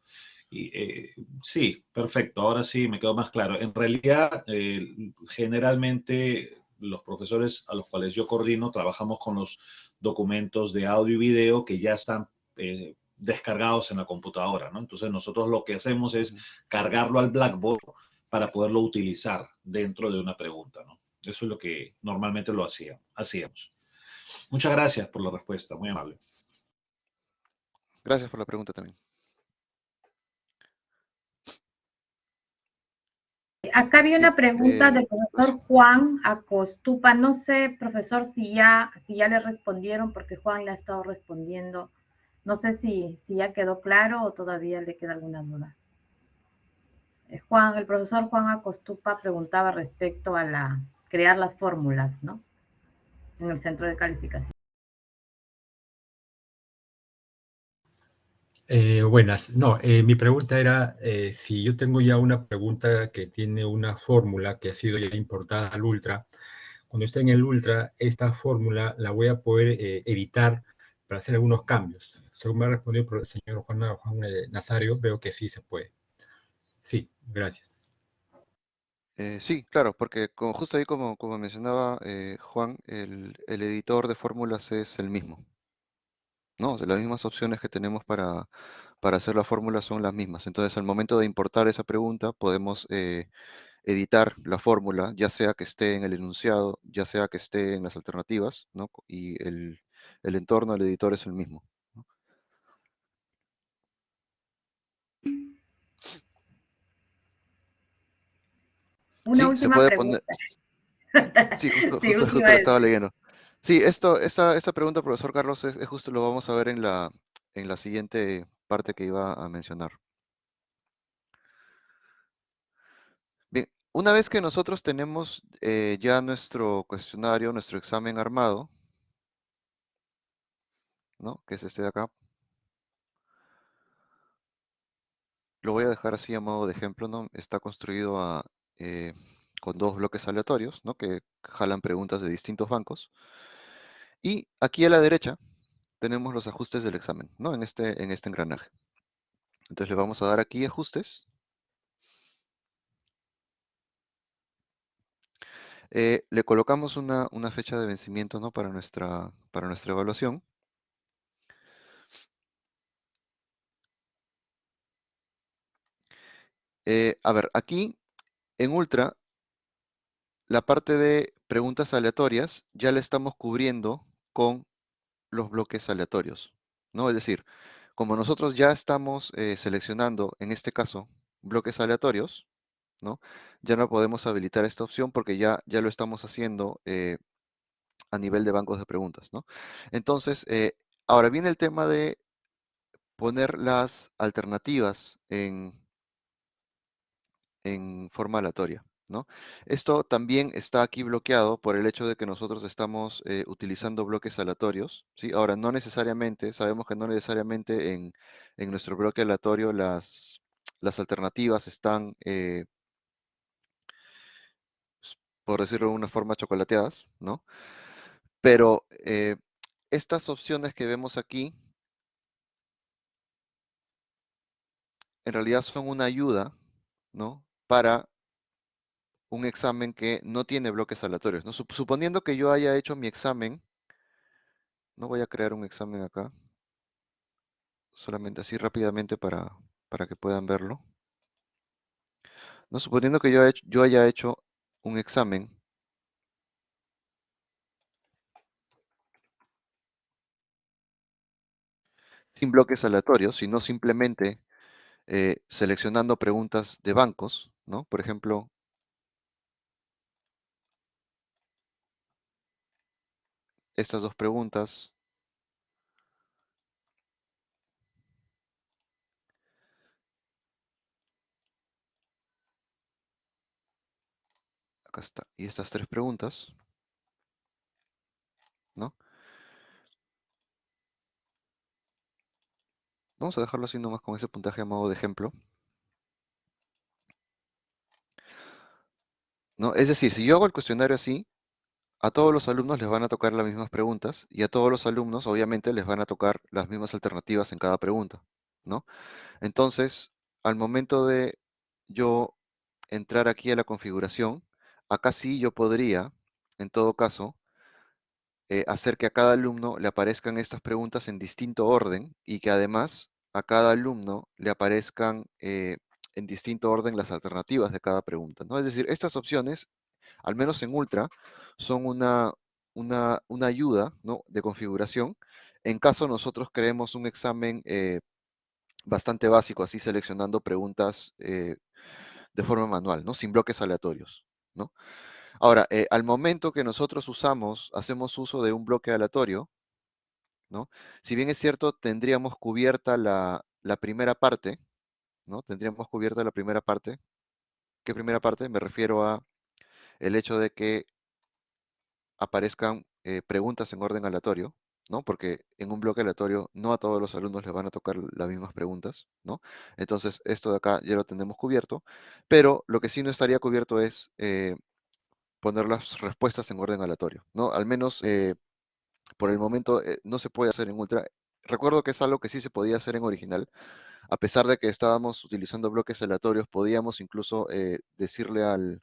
Y, eh, sí, perfecto. Ahora sí me quedó más claro. En realidad, eh, generalmente los profesores a los cuales yo coordino trabajamos con los documentos de audio y video que ya están eh, descargados en la computadora, ¿no? Entonces nosotros lo que hacemos es cargarlo al Blackboard para poderlo utilizar dentro de una pregunta, ¿no? Eso es lo que normalmente lo hacíamos. hacíamos. Muchas gracias por la respuesta, muy amable. Gracias por la pregunta también. acá había una pregunta eh, del profesor Juan Acostupa. No sé, profesor, si ya, si ya le respondieron, porque Juan le ha estado respondiendo. No sé si, ya quedó claro o todavía le queda alguna duda. Eh, Juan, el profesor Juan Acostupa preguntaba respecto a la crear las fórmulas, ¿no? En el centro de calificación. Eh, buenas. No, eh, mi pregunta era si yo tengo ya una pregunta que tiene una fórmula que ha sido ya importada al Ultra. Cuando esté en el Ultra, esta fórmula la voy a poder editar para hacer algunos cambios. Según me ha respondido el señor Juan, Juan Nazario, veo que sí se puede. Sí, gracias. sí, claro, porque como, justo ahí como, como mencionaba Juan, el, el editor de fórmulas es el mismo. No, las mismas opciones que tenemos para, hacer la fórmula son las mismas. Entonces, al momento de importar esa pregunta, podemos eh, editar la fórmula, ya sea que esté en el enunciado, ya sea que esté en las alternativas, ¿no? Y el, entorno del editor es el mismo. Una última pregunta. Sí, justo, justo, lo estaba leyendo. Sí, esto, esta, esta pregunta, profesor Carlos, es, justo lo vamos a ver en la, en la siguiente parte que iba a mencionar. Bien, una vez que nosotros tenemos eh, ya nuestro cuestionario, nuestro examen armado, ¿no? que es este de acá, lo voy a dejar así a modo de ejemplo, ¿no? Está construido eh, con dos bloques aleatorios, ¿no? Que jalan preguntas de distintos bancos. Y aquí a la derecha tenemos los ajustes del examen, ¿no? En este, en este engranaje. Entonces le vamos a dar aquí ajustes. Eh, le colocamos una, fecha de vencimiento ¿no? para, nuestra, para nuestra evaluación. Eh, a ver, aquí en Ultra, la parte de preguntas aleatorias ya la estamos cubriendo con los bloques aleatorios, ¿no? Es decir, como nosotros ya estamos eh, seleccionando, en este caso, bloques aleatorios, ¿no? Ya no podemos habilitar esta opción porque ya, ya lo estamos haciendo eh, a nivel de bancos de preguntas, ¿no? Entonces, eh, ahora viene el tema de poner las alternativas en, en forma aleatoria. Esto también está aquí bloqueado por el hecho de que nosotros estamos eh, utilizando bloques aleatorios, ¿sí? Ahora, no necesariamente, sabemos que no necesariamente en, nuestro bloque aleatorio las, las alternativas están, eh, por decirlo de una forma, chocolateadas, ¿no? Pero eh, estas opciones que vemos aquí, en realidad son una ayuda, ¿no? Para un examen que no tiene bloques aleatorios. Suponiendo que yo haya hecho mi examen, no voy a crear un examen acá, solamente así rápidamente para, para que puedan verlo. No, suponiendo que yo, yo haya hecho un examen sin bloques aleatorios, sino simplemente eh, seleccionando preguntas de bancos, ¿no? Por ejemplo, estas dos preguntas. Acá está. Y estas tres preguntas. ¿No? Vamos a dejarlo así nomás con ese puntaje a modo de ejemplo. ¿No? Es decir, si yo hago el cuestionario así, a todos los alumnos les van a tocar las mismas preguntas y a todos los alumnos obviamente les van a tocar las mismas alternativas en cada pregunta, ¿no? Entonces, al momento de yo entrar aquí a la configuración, acá sí yo podría, en todo caso, eh, hacer que a cada alumno le aparezcan estas preguntas en distinto orden y que además a cada alumno le aparezcan eh, en distinto orden las alternativas de cada pregunta, ¿no? Es decir, estas opciones, al menos en Ultra, son una, una, ayuda de configuración en caso nosotros creemos un examen eh, bastante básico, así seleccionando preguntas eh, de forma manual, ¿no? Sin bloques aleatorios, ¿no? Ahora, eh, al momento que nosotros usamos, hacemos uso de un bloque aleatorio, ¿no? Si bien es cierto, tendríamos cubierta la, la primera parte, ¿no? Tendríamos cubierta la primera parte. ¿Qué primera parte? Me refiero a el hecho de que aparezcan eh, preguntas en orden aleatorio, ¿no? Porque en un bloque aleatorio no a todos los alumnos les van a tocar las mismas preguntas, ¿no? Entonces, esto de acá ya lo tenemos cubierto, pero lo que sí no estaría cubierto es eh, poner las respuestas en orden aleatorio, ¿no? Al menos eh, por el momento no se puede hacer en Ultra. Recuerdo que es algo que sí se podía hacer en original, a pesar de que estábamos utilizando bloques aleatorios, podíamos incluso decirle al,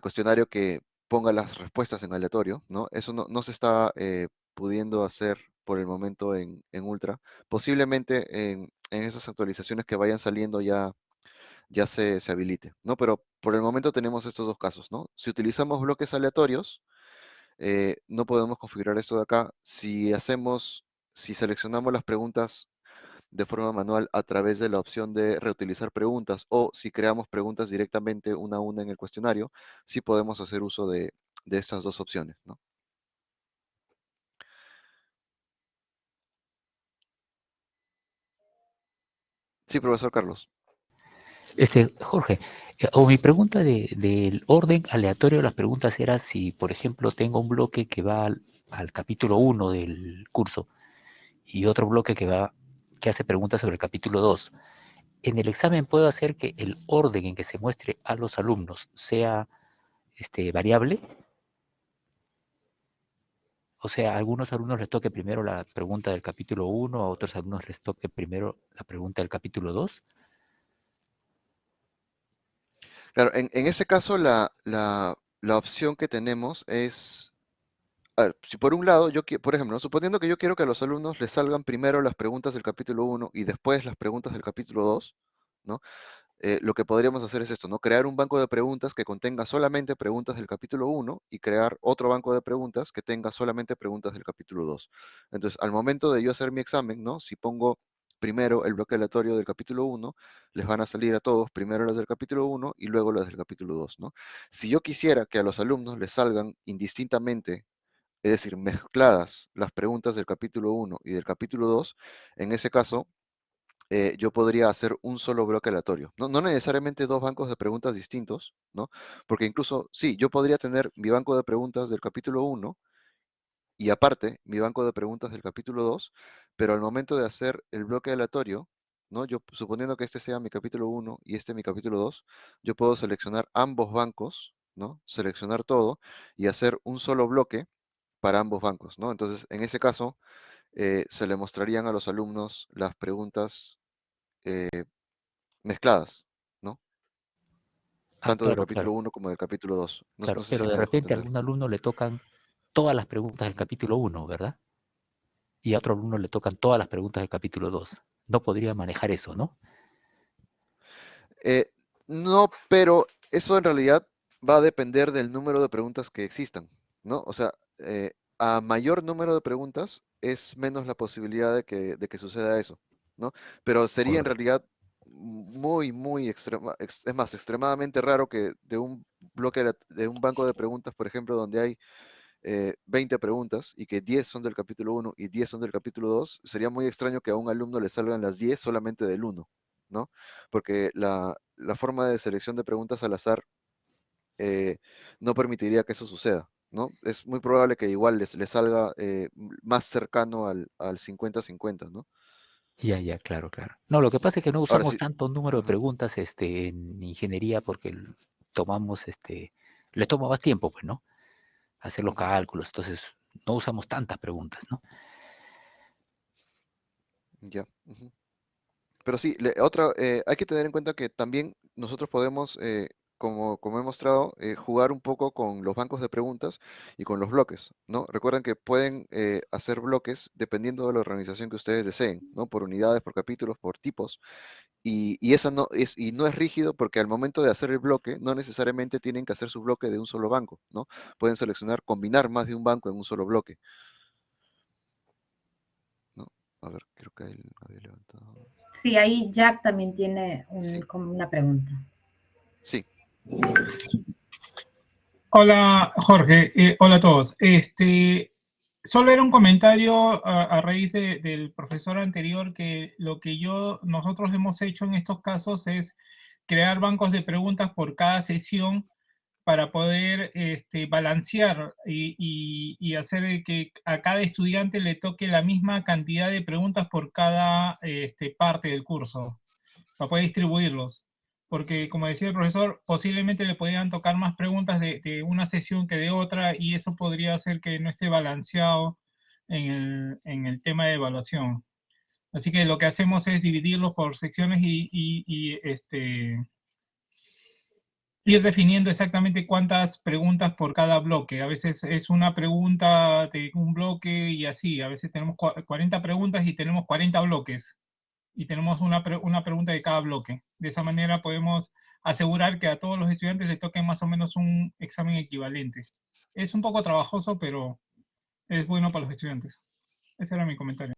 cuestionario que ponga las respuestas en aleatorio, ¿no? Eso no, se está eh, pudiendo hacer por el momento en, Ultra. Posiblemente en, esas actualizaciones que vayan saliendo ya, ya se, habilite, ¿no? Pero por el momento tenemos estos dos casos, ¿no? Si utilizamos bloques aleatorios, eh, no podemos configurar esto de acá. Si hacemos, si seleccionamos las preguntas de forma manual a través de la opción de reutilizar preguntas o si creamos preguntas directamente una a una en el cuestionario, sí podemos hacer uso de, de estas dos opciones. Sí, profesor Carlos. Este, Jorge, eh, o mi pregunta del orden aleatorio de las preguntas era si, por ejemplo, tengo un bloque que va al, al capítulo 1 del curso y otro bloque que va que hace preguntas sobre el capítulo 2. En el examen puedo hacer que el orden en que se muestre a los alumnos sea este, variable. O sea, a algunos alumnos les toque primero la pregunta del capítulo 1, a otros alumnos les toque primero la pregunta del capítulo 2. Claro, en, ese caso la, la opción que tenemos es a ver, si por un lado, yo por ejemplo, suponiendo que yo quiero que a los alumnos les salgan primero las preguntas del capítulo 1 y después las preguntas del capítulo 2, ¿no? Eh, lo que podríamos hacer es esto, ¿no? Crear un banco de preguntas que contenga solamente preguntas del capítulo 1 y crear otro banco de preguntas que tenga solamente preguntas del capítulo 2. Entonces, al momento de yo hacer mi examen, ¿no? Si pongo primero el bloque aleatorio del capítulo 1, les van a salir a todos primero las del capítulo 1 y luego las del capítulo 2, ¿no? Si yo quisiera que a los alumnos les salgan indistintamente es decir, mezcladas las preguntas del capítulo 1 y del capítulo 2, en ese caso, eh, yo podría hacer un solo bloque aleatorio. No, no, necesariamente dos bancos de preguntas distintos, ¿no? Porque incluso, sí, yo podría tener mi banco de preguntas del capítulo 1 y aparte mi banco de preguntas del capítulo 2, pero al momento de hacer el bloque aleatorio, ¿no? Yo suponiendo que este sea mi capítulo 1 y este mi capítulo 2, yo puedo seleccionar ambos bancos, ¿no? Seleccionar todo y hacer un solo bloque para ambos bancos, ¿no? Entonces, en ese caso, eh, se le mostrarían a los alumnos las preguntas eh, mezcladas, ¿no? Ah, Tanto del capítulo 1 como del capítulo 2. claro, pero de repente a algún alumno le tocan todas las preguntas del capítulo 1, ¿verdad? Y a otro alumno le tocan todas las preguntas del capítulo 2. No podría manejar eso, ¿no? Eh, no, pero eso en realidad va a depender del número de preguntas que existan, ¿no? O sea, eh, a mayor número de preguntas es menos la posibilidad de que, de que suceda eso, ¿no? Pero sería en realidad muy, muy extrema, es más, extremadamente raro que de un bloque, de un banco de preguntas, por ejemplo, donde hay 20 eh, preguntas y que 10 son del capítulo 1 y 10 son del capítulo 2, sería muy extraño que a un alumno le salgan las 10 solamente del 1, ¿no? Porque la, la forma de selección de preguntas al azar eh, no permitiría que eso suceda. ¿No? Es muy probable que igual les, salga eh, más cercano al 50-50, ¿no? Ya, ya, claro, claro. No, lo que pasa es que no usamos tanto número de preguntas este, en ingeniería porque tomamos, este, le toma más tiempo, pues, ¿no? Hacer los cálculos, entonces no usamos tantas preguntas, ¿no? Ya. Pero sí, otra, eh, hay que tener en cuenta que también nosotros podemos eh, como, como he mostrado, eh, jugar un poco con los bancos de preguntas y con los bloques, ¿no? Recuerden que pueden eh, hacer bloques dependiendo de la organización que ustedes deseen, ¿no? Por unidades, por capítulos, por tipos. Y, y, esa no es, y no es rígido porque al momento de hacer el bloque, no necesariamente tienen que hacer su bloque de un solo banco, ¿no? Pueden seleccionar, combinar más de un banco en un solo bloque. ¿No? A ver, creo que ahí había levantado. Sí, ahí Jack también tiene como una pregunta. Sí. Hola, Jorge. Eh, hola a todos. Este, solo era un comentario a, raíz de- del profesor anterior que lo que yo, nosotros hemos hecho en estos casos es crear bancos de preguntas por cada sesión para poder este, balancear y, hacer que a cada estudiante le toque la misma cantidad de preguntas por cada este, parte del curso, para poder distribuirlos. Porque, como decía el profesor, posiblemente le podrían tocar más preguntas de, una sesión que de otra y eso podría hacer que no esté balanceado en el, tema de evaluación. Así que lo que hacemos es dividirlos por secciones y, y- este, ir definiendo exactamente cuántas preguntas por cada bloque. A veces es una pregunta de un bloque y así. A veces tenemos cua- 40 preguntas y tenemos 40 bloques. Y tenemos una, pre- una pregunta de cada bloque. De esa manera podemos asegurar que a todos los estudiantes les toque más o menos un examen equivalente. Es un poco trabajoso, pero es bueno para los estudiantes. Ese era mi comentario.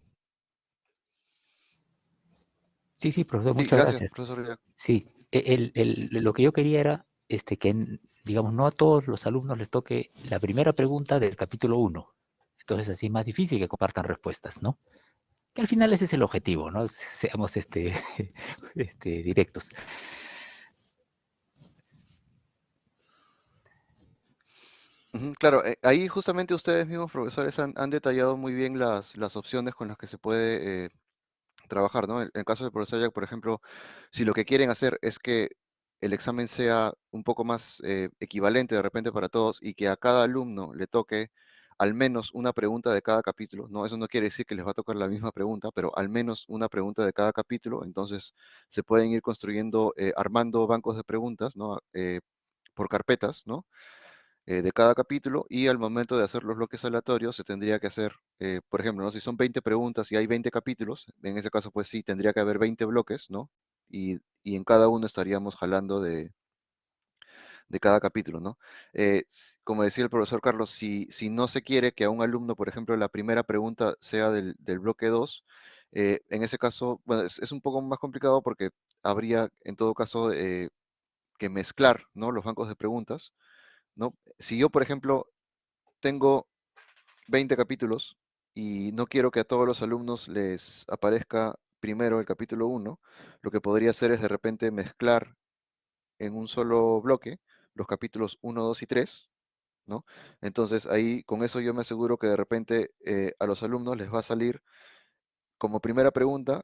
Sí, sí, profesor, Sí, muchas gracias, gracias. profesor Villa. Sí, el, el- lo que yo quería era este, que, digamos, no a todos los alumnos les toque la primera pregunta del capítulo 1. Entonces, así es más difícil que compartan respuestas, ¿no? Que al final ese es el objetivo, ¿no? Se- Seamos este, este, directos. Claro, eh, ahí justamente ustedes mismos, profesores, han, han detallado muy bien las, las opciones con las que se puede eh, trabajar, ¿no? En el caso del profesor Jack, por ejemplo, si lo que quieren hacer es que el examen sea un poco más eh, equivalente de repente para todos y que a cada alumno le toque al menos una pregunta de cada capítulo, ¿no? Eso no quiere decir que les va a tocar la misma pregunta, pero al menos una pregunta de cada capítulo, entonces se pueden ir construyendo, eh, armando bancos de preguntas, ¿no? Eh, por carpetas, ¿no? eh, de cada capítulo y al momento de hacer los bloques aleatorios se tendría que hacer, por ejemplo, ¿no? si son 20 preguntas y hay 20 capítulos, en ese caso pues sí, tendría que haber 20 bloques, ¿no? Y, y en cada uno estaríamos jalando de, de cada capítulo, ¿no? Eh, como decía el profesor Carlos, si, si no se quiere que a un alumno, por ejemplo, la primera pregunta sea del, del bloque 2, eh, en ese caso, es un poco más complicado porque habría en todo caso eh, que mezclar, ¿no? Los bancos de preguntas, ¿no? Si yo, por ejemplo, tengo 20 capítulos y no quiero que a todos los alumnos les aparezca primero el capítulo 1, lo que podría hacer es de repente mezclar en un solo bloque los capítulos 1, 2 y 3, ¿no? Entonces ahí con eso yo me aseguro que de repente eh, a los alumnos les va a salir como primera pregunta,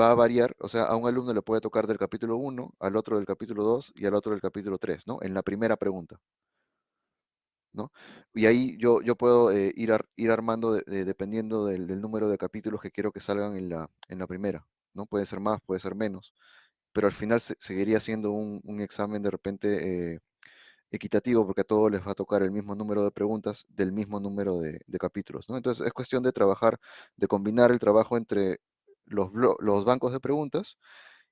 va a variar, o sea, a un alumno le puede tocar del capítulo 1, al otro del capítulo 2 y al otro del capítulo 3, ¿no? En la primera pregunta. ¿no? Y ahí yo, yo puedo eh, ir, ir armando de- de- dependiendo del, número de capítulos que quiero que salgan en la, en la primera, ¿no? Puede ser más, puede ser menos, pero al final se- seguiría siendo un, un examen de repente eh, equitativo porque a todos les va a tocar el mismo número de preguntas del mismo número de, capítulos. Entonces es cuestión de trabajar, de combinar el trabajo entre los, bancos de preguntas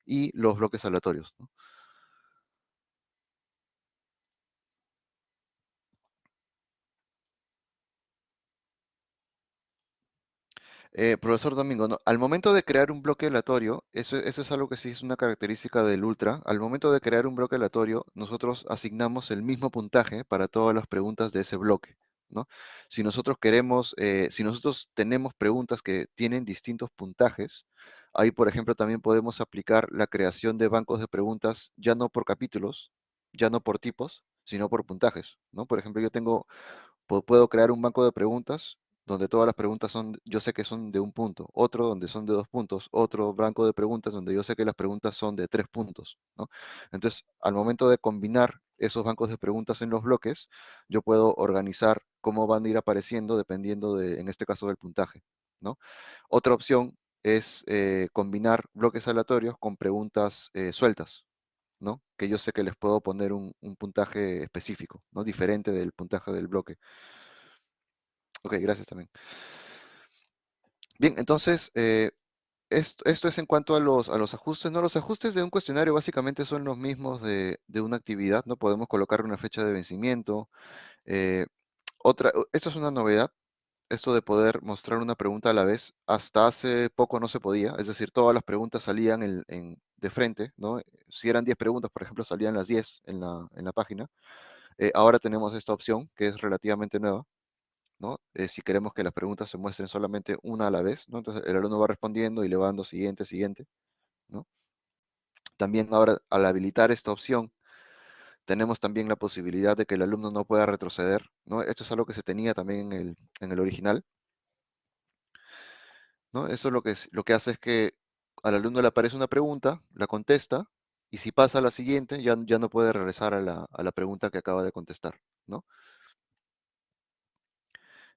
y los bloques aleatorios. Eh, profesor Domingo, al momento de crear un bloque aleatorio, eso, eso es algo que sí es una característica del Ultra. Al momento de crear un bloque aleatorio, nosotros asignamos el mismo puntaje para todas las preguntas de ese bloque. Si nosotros queremos, eh, si nosotros tenemos preguntas que tienen distintos puntajes, ahí, por ejemplo, también podemos aplicar la creación de bancos de preguntas ya no por capítulos, ya no por tipos, sino por puntajes. Por ejemplo, yo tengo pu- puedo crear un banco de preguntas donde todas las preguntas son, yo sé que son de un punto, otro donde son de dos puntos, otro banco de preguntas donde yo sé que las preguntas son de tres puntos, ¿no? Entonces, al momento de combinar esos bancos de preguntas en los bloques, yo puedo organizar cómo van a ir apareciendo dependiendo de, en este caso, del puntaje, ¿no? Otra opción es eh, combinar bloques aleatorios con preguntas eh, sueltas, ¿no? Que yo sé que les puedo poner un, un puntaje específico, ¿no? Diferente del puntaje del bloque. Ok, gracias también. Bien, entonces, eh, esto, es en cuanto a los, ajustes, ¿no? Los ajustes de un cuestionario básicamente son los mismos de, una actividad, ¿no? Podemos colocar una fecha de vencimiento. eh, otra, esto es una novedad, esto de poder mostrar una pregunta a la vez. Hasta hace poco no se podía, es decir, todas las preguntas salían de frente, ¿no? Si eran 10 preguntas, por ejemplo, salían las 10 en la, en la página. Eh, ahora tenemos esta opción que es relativamente nueva, ¿no? Eh, si queremos que las preguntas se muestren solamente una a la vez. Entonces el alumno va respondiendo y le va dando siguiente, siguiente, ¿no? También ahora, al habilitar esta opción, tenemos también la posibilidad de que el alumno no pueda retroceder, ¿no? Esto es algo que se tenía también en el, original, ¿no? Eso lo que, lo que hace es que al alumno le aparece una pregunta, la contesta, y si pasa a la siguiente, ya, ya no puede regresar a la, a la pregunta que acaba de contestar, ¿no?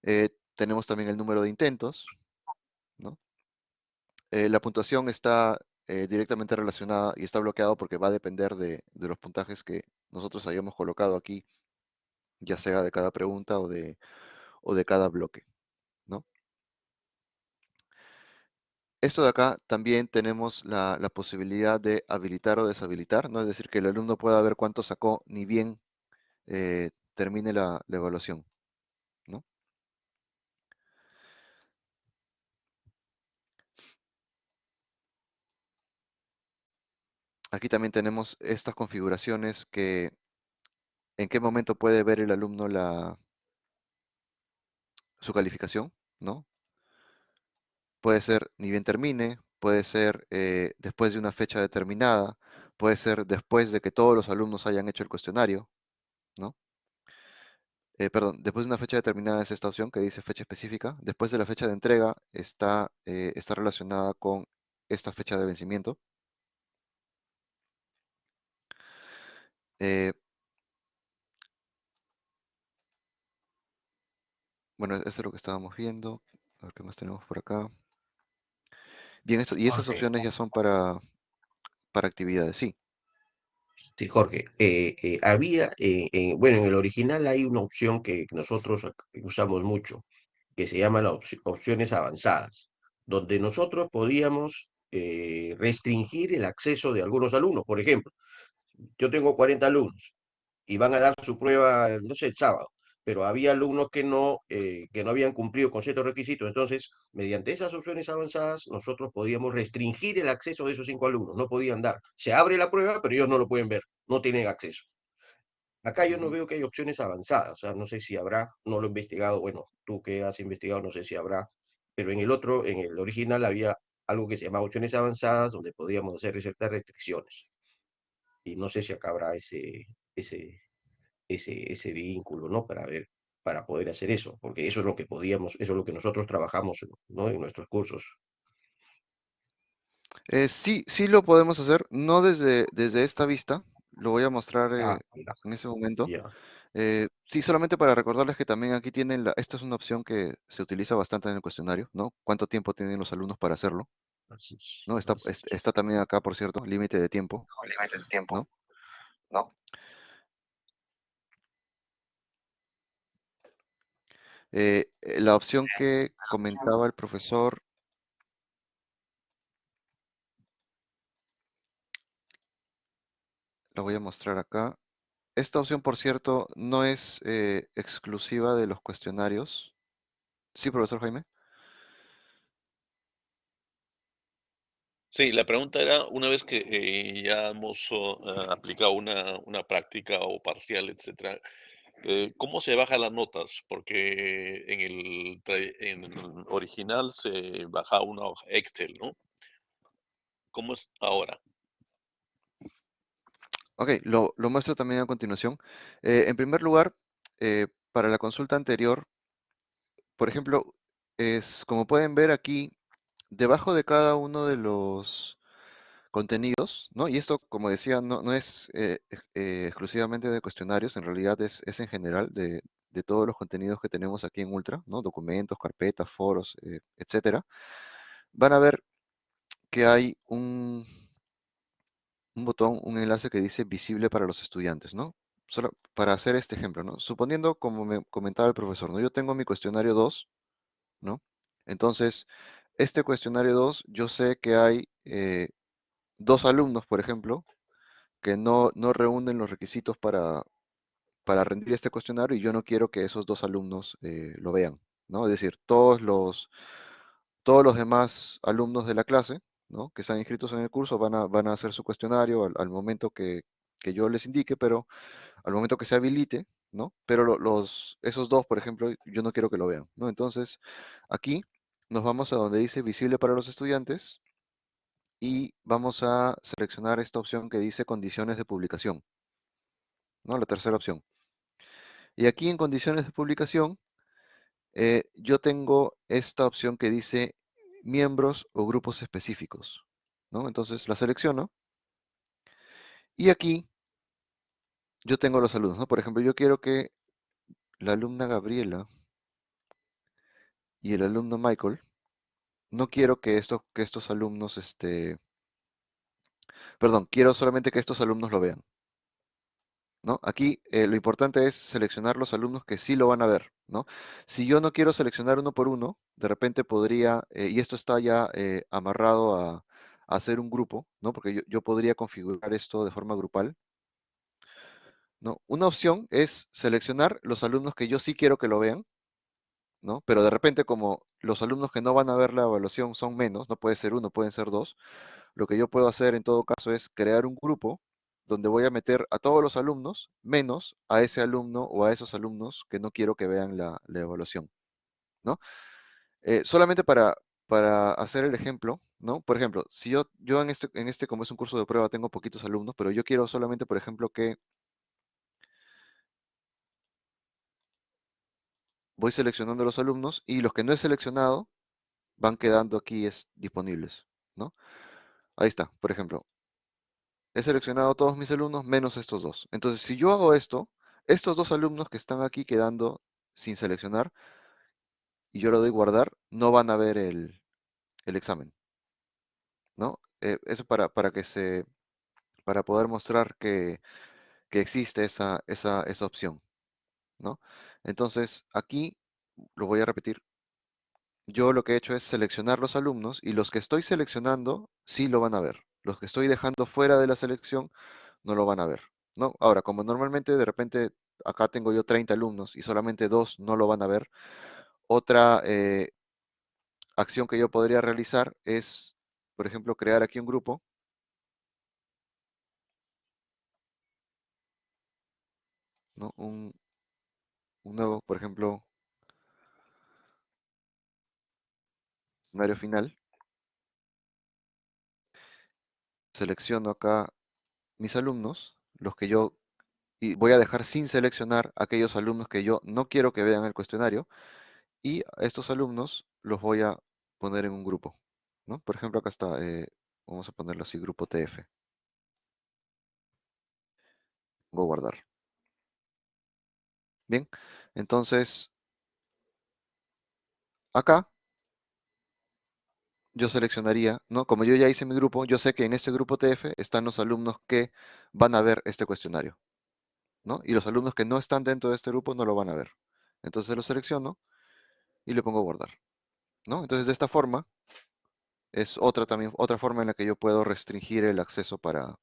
Eh, tenemos también el número de intentos. Eh, la puntuación está eh, directamente relacionada y está bloqueado porque va a depender de, los puntajes que nosotros hayamos colocado aquí, ya sea de cada pregunta o de, cada bloque. Esto de acá también tenemos la, posibilidad de habilitar o deshabilitar. Es decir, que el alumno pueda ver cuánto sacó ni bien termine la, evaluación, Aquí también tenemos estas configuraciones que en qué momento puede ver el alumno su calificación, ¿no? Puede ser ni bien termine, puede ser eh, después de una fecha determinada, puede ser después de que todos los alumnos hayan hecho el cuestionario, ¿no? Eh, perdón, después de una fecha determinada es esta opción que dice fecha específica. Después de la fecha de entrega está, eh, está relacionada con esta fecha de vencimiento. Eh, bueno, eso es lo que estábamos viendo. A ver qué más tenemos por acá. Bien, esto, y Jorge. opciones ya son para, para actividades, sí. Sí, Jorge. Eh, eh, había, eh, bueno, en el original hay una opción que nosotros usamos mucho, que se llama las opci- opciones avanzadas, donde nosotros podíamos restringir el acceso de algunos alumnos. Por ejemplo, yo tengo 40 alumnos y van a dar su prueba, no sé, el sábado, pero había alumnos que no, eh, que no habían cumplido con ciertos requisitos. Entonces, mediante esas opciones avanzadas, nosotros podíamos restringir el acceso de esos cinco alumnos. No podían dar. Se abre la prueba, pero ellos no lo pueden ver, no tienen acceso. Acá yo no veo que hay opciones avanzadas, o sea, no sé si habrá, no lo he investigado, bueno, tú que has investigado, no sé si habrá, pero en el otro, en el original había algo que se llamaba opciones avanzadas, donde podíamos hacer ciertas restricciones. Y no sé si acá habrá ese, ese, ese, ese vínculo, ¿no? Para ver, para poder hacer eso, porque eso es lo que podíamos, eso es lo que nosotros trabajamos, ¿no? En nuestros cursos. Eh, sí, sí lo podemos hacer, no desde, desde esta vista, lo voy a mostrar Ah, eh, en ese momento. Eh, sí, solamente para recordarles que también aquí tienen la, esta es una opción que se utiliza bastante en el cuestionario, ¿no? ¿Cuánto tiempo tienen los alumnos para hacerlo? ¿No? Está, está también acá, por cierto, límite de tiempo, límite de tiempo, ¿no? ¿no? Eh, eh, la opción que comentaba el profesor, la voy a mostrar acá. Esta opción, por cierto, no es eh, exclusiva de los cuestionarios. Sí, profesor Jaime. Sí, la pregunta era, una vez que eh, ya hemos oh, ah, aplicado una, una práctica o parcial, etcétera, eh, ¿cómo se bajan las notas? Porque en el, en el original se baja una hoja Excel, ¿no? ¿Cómo es ahora? Ok, lo, lo muestro también a continuación. Eh, en primer lugar, eh, para la consulta anterior, por ejemplo, es como pueden ver aquí, debajo de cada uno de los contenidos, ¿no? Y esto, como decía, no, no es eh, eh, exclusivamente de cuestionarios, en realidad es, es en general de, de todos los contenidos que tenemos aquí en Ultra, ¿no? Documentos, carpetas, foros, eh, etcétera. Van a ver que hay un, un botón, un enlace que dice visible para los estudiantes, ¿no? Solo para hacer este ejemplo, ¿no? Suponiendo, como me comentaba el profesor, ¿no? Yo tengo mi cuestionario 2, ¿no? Entonces, este cuestionario 2, yo sé que hay eh, dos alumnos, por ejemplo, que no, no reúnen los requisitos para, para rendir este cuestionario y yo no quiero que esos dos alumnos eh, lo vean, ¿no? Es decir, todos los, todos los demás alumnos de la clase, ¿no? que están inscritos en el curso van a, van a hacer su cuestionario al, momento que, yo les indique, pero al momento que se habilite, ¿no? Pero los, esos dos, por ejemplo, yo no quiero que lo vean, ¿no? Entonces, aquí nos vamos a donde dice visible para los estudiantes y vamos a seleccionar esta opción que dice condiciones de publicación, ¿no? La tercera opción. Y aquí en condiciones de publicación, eh, yo tengo esta opción que dice miembros o grupos específicos. ¿no? Entonces la selecciono. Y aquí yo tengo los alumnos. ¿no? Por ejemplo, yo quiero que la alumna Gabriela y el alumno Michael, no quiero que, que estos alumnos, este, perdón, quiero solamente que estos alumnos lo vean. ¿no? Aquí eh, lo importante es seleccionar los alumnos que sí lo van a ver, ¿no? Si yo no quiero seleccionar uno por uno, de repente podría, eh, y esto está ya eh, amarrado a, hacer un grupo, ¿no? Porque yo, podría configurar esto de forma grupal. ¿no? Una opción es seleccionar los alumnos que yo sí quiero que lo vean, Pero de repente como los alumnos que no van a ver la evaluación son menos, no puede ser uno, pueden ser dos, lo que yo puedo hacer en todo caso es crear un grupo donde voy a meter a todos los alumnos, menos a ese alumno o a esos alumnos que no quiero que vean la, evaluación, ¿no? Eh, solamente para, para hacer el ejemplo, ¿no? Por ejemplo, si yo, yo en, este, en este, como es un curso de prueba, tengo poquitos alumnos, pero yo quiero solamente, por ejemplo, que voy seleccionando los alumnos y los que no he seleccionado van quedando aquí es, disponibles, ¿no? Ahí está, por ejemplo, he seleccionado todos mis alumnos menos estos dos. Entonces, si yo hago esto, estos dos alumnos que están aquí quedando sin seleccionar, y yo lo doy guardar, no van a ver el, examen. ¿No? Eh, eso para, para que se para poder mostrar que, existe esa, esa, esa opción. ¿no? Entonces, aquí lo voy a repetir. Yo lo que he hecho es seleccionar los alumnos y los que estoy seleccionando sí lo van a ver. Los que estoy dejando fuera de la selección no lo van a ver. ¿no? Ahora, como normalmente de repente acá tengo yo 30 alumnos y solamente dos no lo van a ver, otra eh, acción que yo podría realizar es, por ejemplo, crear aquí un grupo. ¿no? Un, un nuevo, por ejemplo, área final. selecciono acá mis alumnos, los que yo, y voy a dejar sin seleccionar aquellos alumnos que yo no quiero que vean el cuestionario, y estos alumnos los voy a poner en un grupo. ¿no? Por ejemplo, acá está, eh, vamos a ponerlo así, grupo TF. Voy a guardar. Bien, entonces, acá yo seleccionaría, ¿no? Como yo ya hice mi grupo, yo sé que en este grupo TF están los alumnos que van a ver este cuestionario, ¿no? Y los alumnos que no están dentro de este grupo no lo van a ver. Entonces lo selecciono y le pongo guardar, ¿no? Entonces de esta forma es otra también otra forma en la que yo puedo restringir el acceso para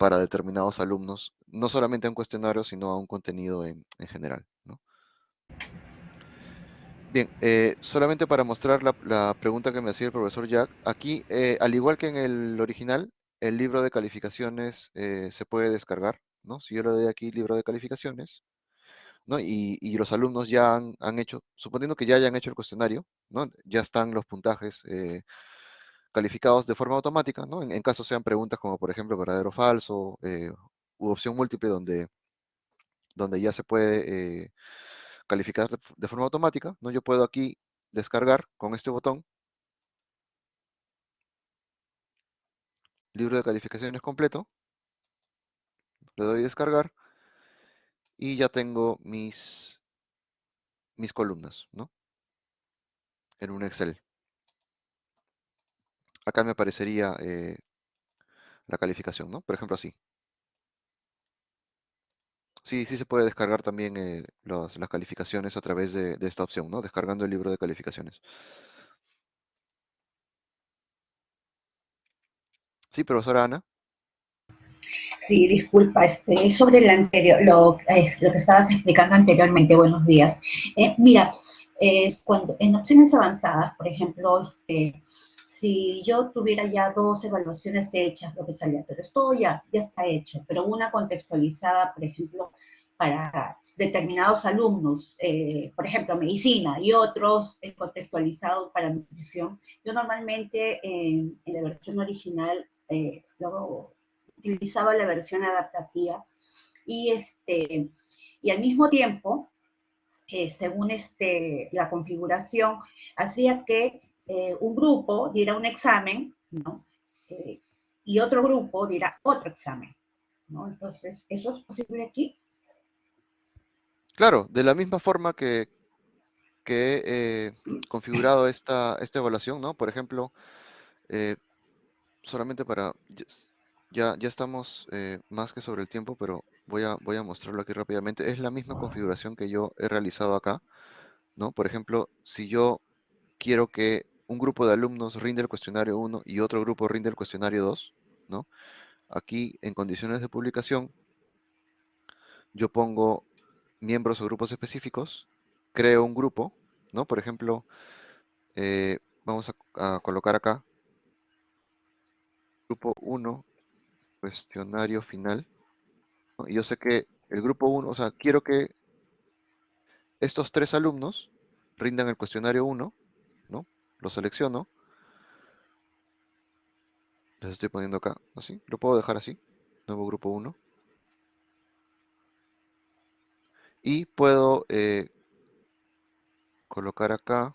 para determinados alumnos, no solamente a un cuestionario, sino a un contenido en, en general, ¿no? Bien, eh, solamente para mostrar la, pregunta que me hacía el profesor Jack, aquí, eh, al igual que en el original, el libro de calificaciones eh, se puede descargar, ¿no? Si yo le doy aquí libro de calificaciones, ¿no? Y, los alumnos ya han, hecho, suponiendo que ya hayan hecho el cuestionario, ¿no? Ya están los puntajes calificados de forma automática, ¿no? En, caso sean preguntas como, por ejemplo, verdadero o falso, u opción múltiple donde, donde ya se puede calificar de, forma automática, ¿no? Yo puedo aquí descargar con este botón libro de calificaciones completo, le doy descargar y ya tengo mis, mis columnas, ¿no? En un Excel. Acá me aparecería eh, la calificación, ¿no? Por ejemplo, así. Sí, sí se puede descargar también eh, las calificaciones a través de, esta opción, ¿no? Descargando el libro de calificaciones. Sí, profesora Ana. Sí, disculpa, este, sobre anterior, lo, lo que estabas explicando anteriormente, buenos días. Eh, mira, es cuando en opciones avanzadas, por ejemplo, este, si yo tuviera ya dos evaluaciones hechas, lo que salía, pero esto ya, ya está hecho, pero una contextualizada, por ejemplo, para determinados alumnos, eh, por ejemplo, medicina, y otros eh, contextualizados para nutrición. Yo normalmente en, la versión original eh, luego utilizaba la versión adaptativa y, este, y al mismo tiempo, según este, la configuración, hacía que un grupo diera un examen, ¿no? y otro grupo diera otro examen, ¿no? Entonces, ¿eso es posible aquí? Claro, de la misma forma que, que he eh, configurado esta, esta evaluación, ¿no? Por ejemplo, eh, solamente para, ya, ya estamos eh, más que sobre el tiempo, pero voy a, voy a mostrarlo aquí rápidamente. Es la misma configuración que yo he realizado acá, ¿no? Por ejemplo, si yo quiero que un grupo de alumnos rinde el cuestionario 1 y otro grupo rinde el cuestionario 2, ¿no? Aquí en condiciones de publicación, yo pongo miembros o grupos específicos, creo un grupo, ¿no? Por ejemplo, eh, vamos a, colocar acá, grupo 1, cuestionario final. Y yo sé que el grupo 1, o sea, quiero que estos tres alumnos rindan el cuestionario 1, ¿no? Lo selecciono. Les estoy poniendo acá, así. Lo puedo dejar así, nuevo grupo 1. y puedo eh, colocar acá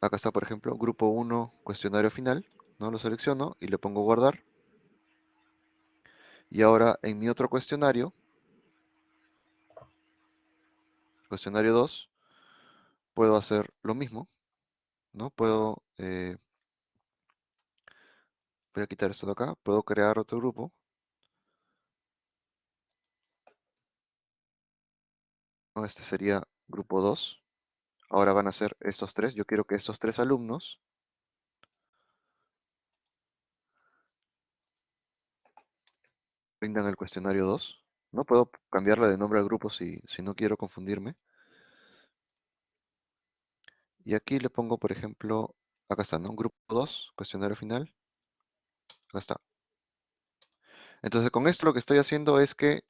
acá está por ejemplo grupo 1 cuestionario final no lo selecciono y le pongo guardar y ahora en mi otro cuestionario cuestionario 2 puedo hacer lo mismo no puedo eh, voy a quitar esto de acá puedo crear otro grupo Este sería grupo 2. Ahora van a ser estos tres. Yo quiero que estos tres alumnos rindan el cuestionario 2. No puedo cambiarle de nombre al grupo si, si no quiero confundirme. Y aquí le pongo, por ejemplo, acá está, ¿no? Grupo 2, cuestionario final. Acá está. Entonces, con esto lo que estoy haciendo es que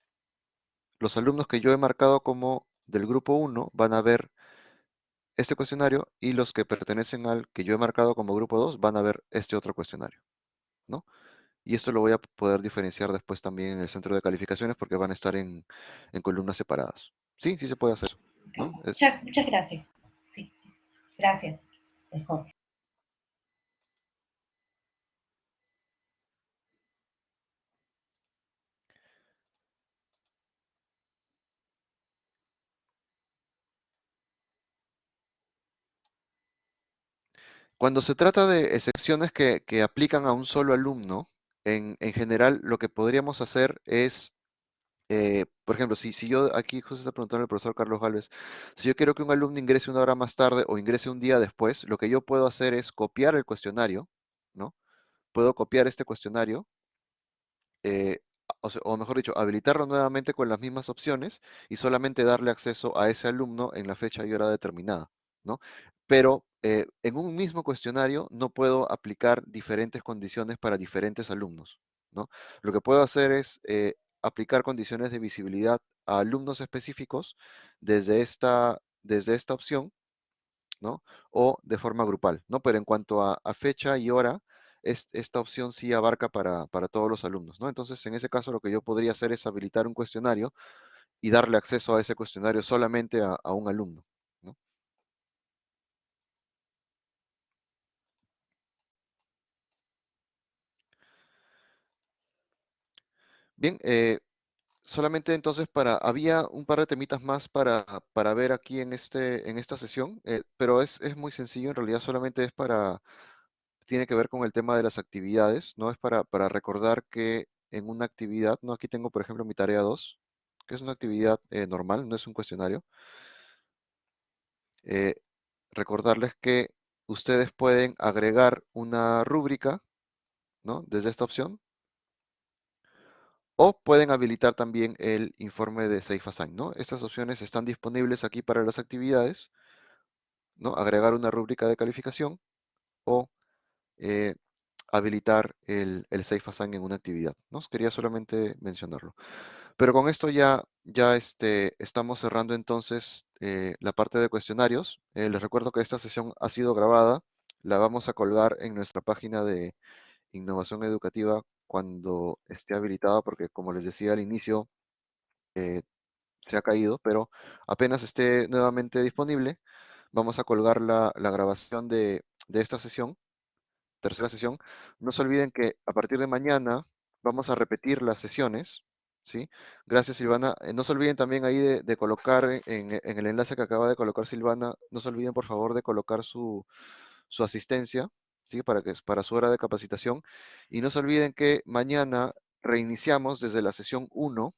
los alumnos que yo he marcado como del grupo 1 van a ver este cuestionario y los que pertenecen al que yo he marcado como grupo 2 van a ver este otro cuestionario. ¿no? Y esto lo voy a poder diferenciar después también en el centro de calificaciones porque van a estar en, columnas separadas. Sí, sí se puede hacer. Muchas, muchas, gracias. Gracias. Mejor. Cuando se trata de excepciones que, aplican a un solo alumno, en, general lo que podríamos hacer es, eh, por ejemplo, si, si yo aquí justo está preguntando el profesor Carlos Galvez, si yo quiero que un alumno ingrese una hora más tarde o ingrese un día después, lo que yo puedo hacer es copiar el cuestionario, ¿no? Puedo copiar este cuestionario, eh, o, mejor dicho, habilitarlo nuevamente con las mismas opciones y solamente darle acceso a ese alumno en la fecha y hora determinada, ¿no? Pero eh, en un mismo cuestionario no puedo aplicar diferentes condiciones para diferentes alumnos. ¿no? Lo que puedo hacer es aplicar condiciones de visibilidad a alumnos específicos desde esta, desde esta opción ¿no? o de forma grupal. ¿no? Pero en cuanto a, fecha y hora, esta opción sí abarca para, todos los alumnos. ¿no? Entonces, en ese caso, lo que yo podría hacer es habilitar un cuestionario y darle acceso a ese cuestionario solamente a un alumno. Bien, eh, solamente entonces para, había un par de temitas más para, para ver aquí en, este, en esta sesión, eh, pero es, es muy sencillo, en realidad solamente es para, tiene que ver con el tema de las actividades, ¿no? Es para, para recordar que en una actividad, ¿no? Aquí tengo, por ejemplo, mi tarea 2, que es una actividad eh, normal, no es un cuestionario. recordarles que ustedes pueden agregar una rúbrica, ¿no? Desde esta opción, o pueden habilitar también el informe de Safe ¿no? Estas opciones están disponibles aquí para las actividades. ¿no? Agregar una rúbrica de calificación o eh, habilitar el, el en una actividad, ¿no? Quería solamente mencionarlo. Pero con esto ya, ya este, estamos cerrando entonces eh, la parte de cuestionarios. Eh, les recuerdo que esta sesión ha sido grabada, la vamos a colgar en nuestra página de innovación educativa cuando esté habilitada, porque como les decía al inicio, eh, se ha caído, pero apenas esté nuevamente disponible, vamos a colgar la, la grabación de, de esta sesión, tercera sesión. No se olviden que a partir de mañana vamos a repetir las sesiones, ¿sí? Gracias, Silvana. Eh, no se olviden también ahí de, colocar en, en, el enlace que acaba de colocar Silvana, no se olviden por favor de colocar su, su asistencia, ¿sí? Para, que, para su hora de capacitación. Y no se olviden que mañana reiniciamos desde la sesión 1,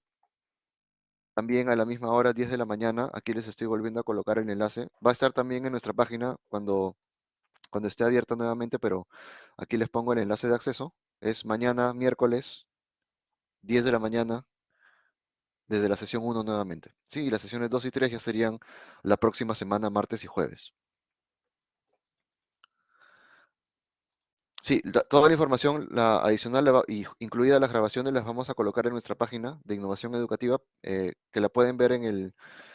también a la misma hora, 10 de la mañana. Aquí les estoy volviendo a colocar el enlace. Va a estar también en nuestra página cuando, cuando esté abierta nuevamente, pero aquí les pongo el enlace de acceso. Es mañana, miércoles, 10 de la mañana, desde la sesión 1 nuevamente. Sí, las sesiones 2 y 3 ya serían la próxima semana, martes y jueves. Sí, toda la información adicional la, y incluida las grabaciones las vamos a colocar en nuestra página de innovación educativa, eh, que la pueden ver en el,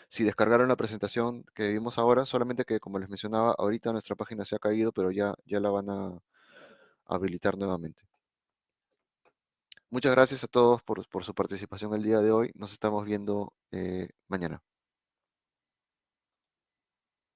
si descargaron la presentación que vimos ahora, solamente que como les mencionaba, ahorita nuestra página se ha caído, pero ya, ya la van a habilitar nuevamente. Muchas gracias a todos por, por su participación el día de hoy. Nos estamos viendo eh, mañana.